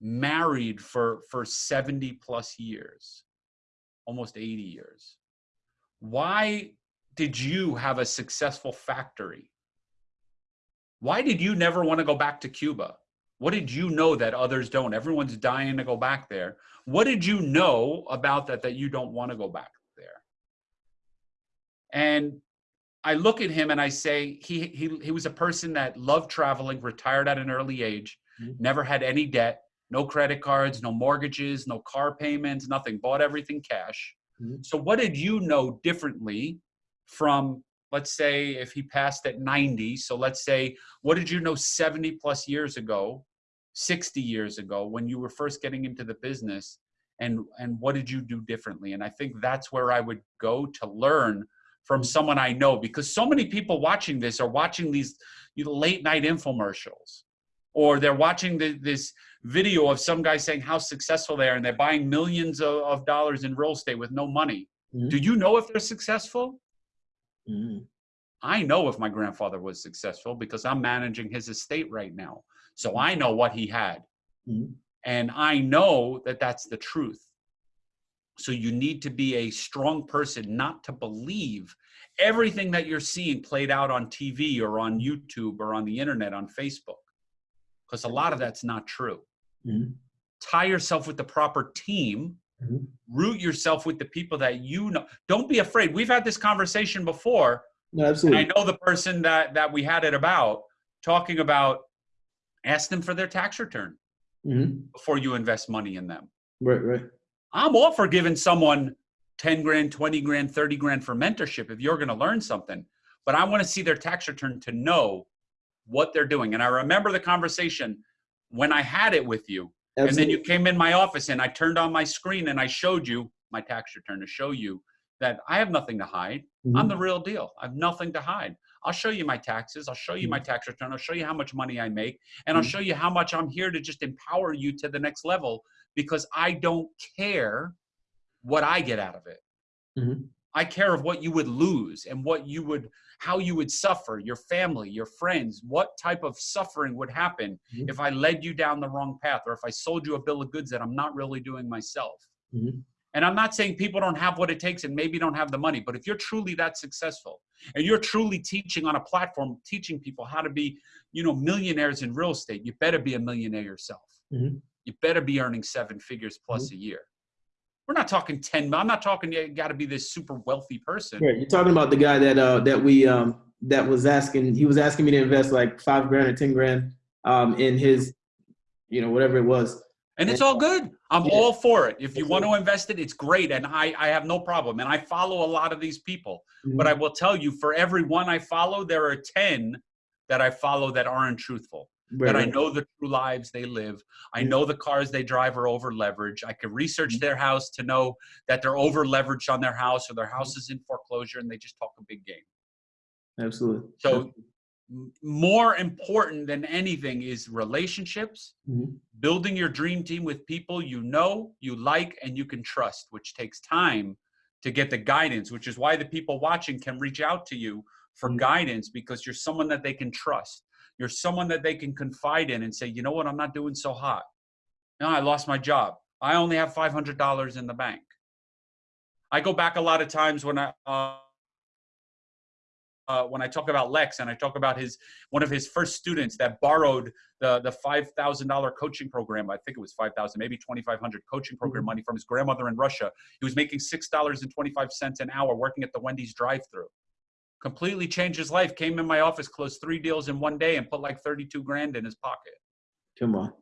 married for for 70 plus years almost 80 years. Why did you have a successful factory? Why did you never want to go back to cuba? What did you know that others don't? Everyone's dying to go back there. What did you know about that that you don't want to go back there? And I look at him and I say he he he was a person that loved traveling, retired at an early age, Mhm. never had any debt, no credit cards, no mortgages, no car payments, nothing, bought everything cash. Mhm. So what did you know differently from let's say if he passed at 90, so let's say what did you know 70 plus years ago, 60 years ago when you were first getting into the business and and what did you do differently? And I think that's where I would go to learn from someone I know because so many people watching this are watching these late night infomercials or they're watching the, this video of some guy saying how successful they are and they're buying millions of, of dollars in real estate with no money. Mhm. Do you know if they're successful? Mhm. I know if my grandfather was successful because I'm managing his estate right now. So I know what he had. Mhm. And I know that that's the truth. So you need to be a strong person not to believe everything that you're seeing played out on TV or on YouTube or on the internet, on Facebook, because a lot of that's not true. Mhm. Tie yourself with the proper team, Mhm. root yourself with the people that you know. Don't be afraid. We've had this conversation before, No, and absolutely. I know the person that that we had it about talking about ask them for their tax return Mhm. before you invest money in them. Right, right. I'm all for giving someone 10 grand, 20 grand, 30 grand for mentorship if you're going to learn something. But I want to see their tax return to know what they're doing. And I remember the conversation when I had it with you. And then you came in my office and I turned on my screen and I showed you my tax return to show you that I have nothing to hide. I'm Mhm. the real deal. I have nothing to hide. I'll show you my taxes. I'll show you my tax return. I'll show you how much money I make. And I'll Mhm. show you how much I'm here to just empower you to the next level because I don't care what I get out of it. I care of what you would lose and what you would, how you would suffer, your family, your friends, what type of suffering would happen Mhm. if I led you down the wrong path or if I sold you a bill of goods that I'm not really doing myself. Mhm. And I'm not saying people don't have what it takes and maybe don't have the money, but if you're truly that successful and you're truly teaching on a platform, teaching people how to be, you know, millionaires in real estate, you better be a millionaire yourself. Mhm. You better be earning seven figures plus a year. We're not talking 10, I'm not talking you got to be this super wealthy person. You're talking about the guy that uh that we um that was asking he was asking me to invest like five grand or ten grand um in his you know whatever it was. And it's all good. I'm Yeah. all for it. If you want to invest it, it's great. And I, I have no problem. And I follow a lot of these people. Mhm. But I will tell you, for every one I follow, there are 10 that I follow that aren't truthful. Right, that I know the true lives they live. I Mhm. know the cars they drive are over leveraged. I can research Mhm. their house to know that they're over leveraged on their house or their house is in foreclosure and they just talk a big game. Absolutely. So m- more important than anything is relationships, Mhm. building your dream team with people you know, you like, and you can trust, which takes time to get the guidance, which is why the people watching can reach out to you for Mhm. guidance because you're someone that they can trust. You're someone that they can confide in and say, you know what, I'm not doing so hot. No, I lost my job. I only have $500 in the bank. I go back a lot of times when I, uh, uh, when I talk about Lex and I talk about his one of his first students that borrowed the the five thousand dollar coaching program. I think it was five thousand, maybe twenty five hundred coaching program Mhm. money from his grandmother in Russia. He was making six dollars and twenty five cents an hour working at the Wendy's drive through. Completely changed his life. Came in my office, closed three deals in one day, and put like thirty two grand in his pocket. Come mm. on.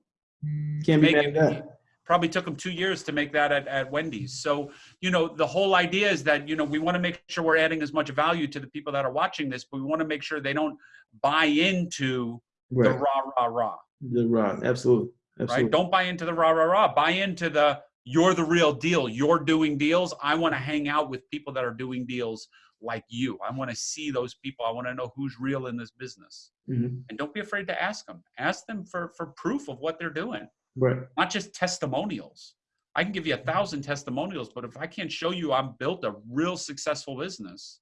Can't be Make mad it- at that. probably took him two years to make that at, at Wendy's. So, you know, the whole idea is that, you know, we want to make sure we're adding as much value to the people that are watching this, but we want to make sure they don't buy into the rah, rah, rah, The rah, Absolutely. right? Absolutely. Don't buy into the rah, rah, rah. Buy into the, you're the real deal. You're doing deals. I want to hang out with people that are doing deals like you. I want to see those people. I want to know who's real in this business. Mhm. And don't be afraid to ask them. Ask them for, for proof of what they're doing Right. not just testimonials. I can give you a thousand testimonials, but if I can't show you I'm built a real successful business,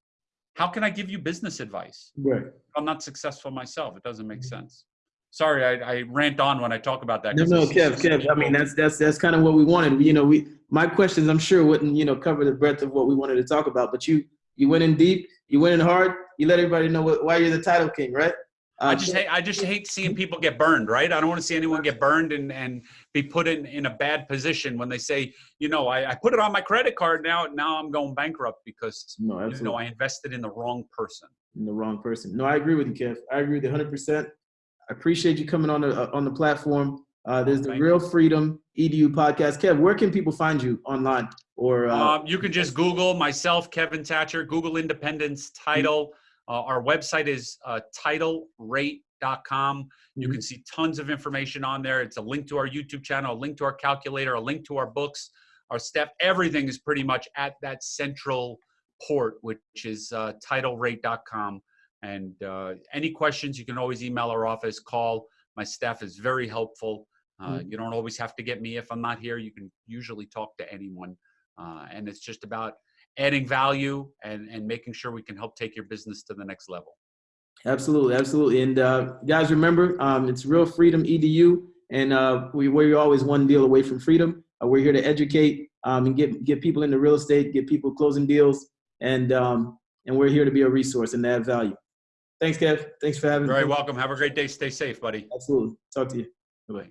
how can I give you business advice? Right. I'm not successful myself. It doesn't make sense. Sorry, I, I rant on when I talk about that. No, no, Kev, Kev. I mean, that's that's that's kind of what we wanted. You know, we my questions, I'm sure, wouldn't you know cover the breadth of what we wanted to talk about. But you you went in deep, you went in hard. You let everybody know what, why you're the title king, right? Uh, I just hate I just hate seeing people get burned, right? I don't want to see anyone get burned and, and be put in, in a bad position when they say, you know, I, I put it on my credit card now, now I'm going bankrupt because no, you know I invested in the wrong person. In the wrong person. No, I agree with you, Kev. I agree with you 100%. I appreciate you coming on the uh, on the platform. Uh, there's the Thank Real Freedom Edu podcast. Kev, where can people find you online? Or uh, Um, you can just Google myself, Kevin Thatcher, Google Independence title. Uh, our website is uh, titlerate.com. You can see tons of information on there. It's a link to our YouTube channel, a link to our calculator, a link to our books, our staff. Everything is pretty much at that central port, which is uh, titlerate.com. And uh, any questions, you can always email our office, call. My staff is very helpful. Uh, Mhm. You don't always have to get me if I'm not here. You can usually talk to anyone. Uh, and it's just about adding value and, and making sure we can help take your business to the next level. absolutely, absolutely. And uh, guys, remember, um, it's Real Freedom Edu, and uh, we, we're always one deal away from freedom. Uh, we're here to educate um, and get get people into real estate, get people closing deals, and um, and we're here to be a resource and add value. Thanks, Kev. Thanks for having me. Very welcome. Have a great day. Stay safe, buddy. Absolutely. Talk to you. Bye.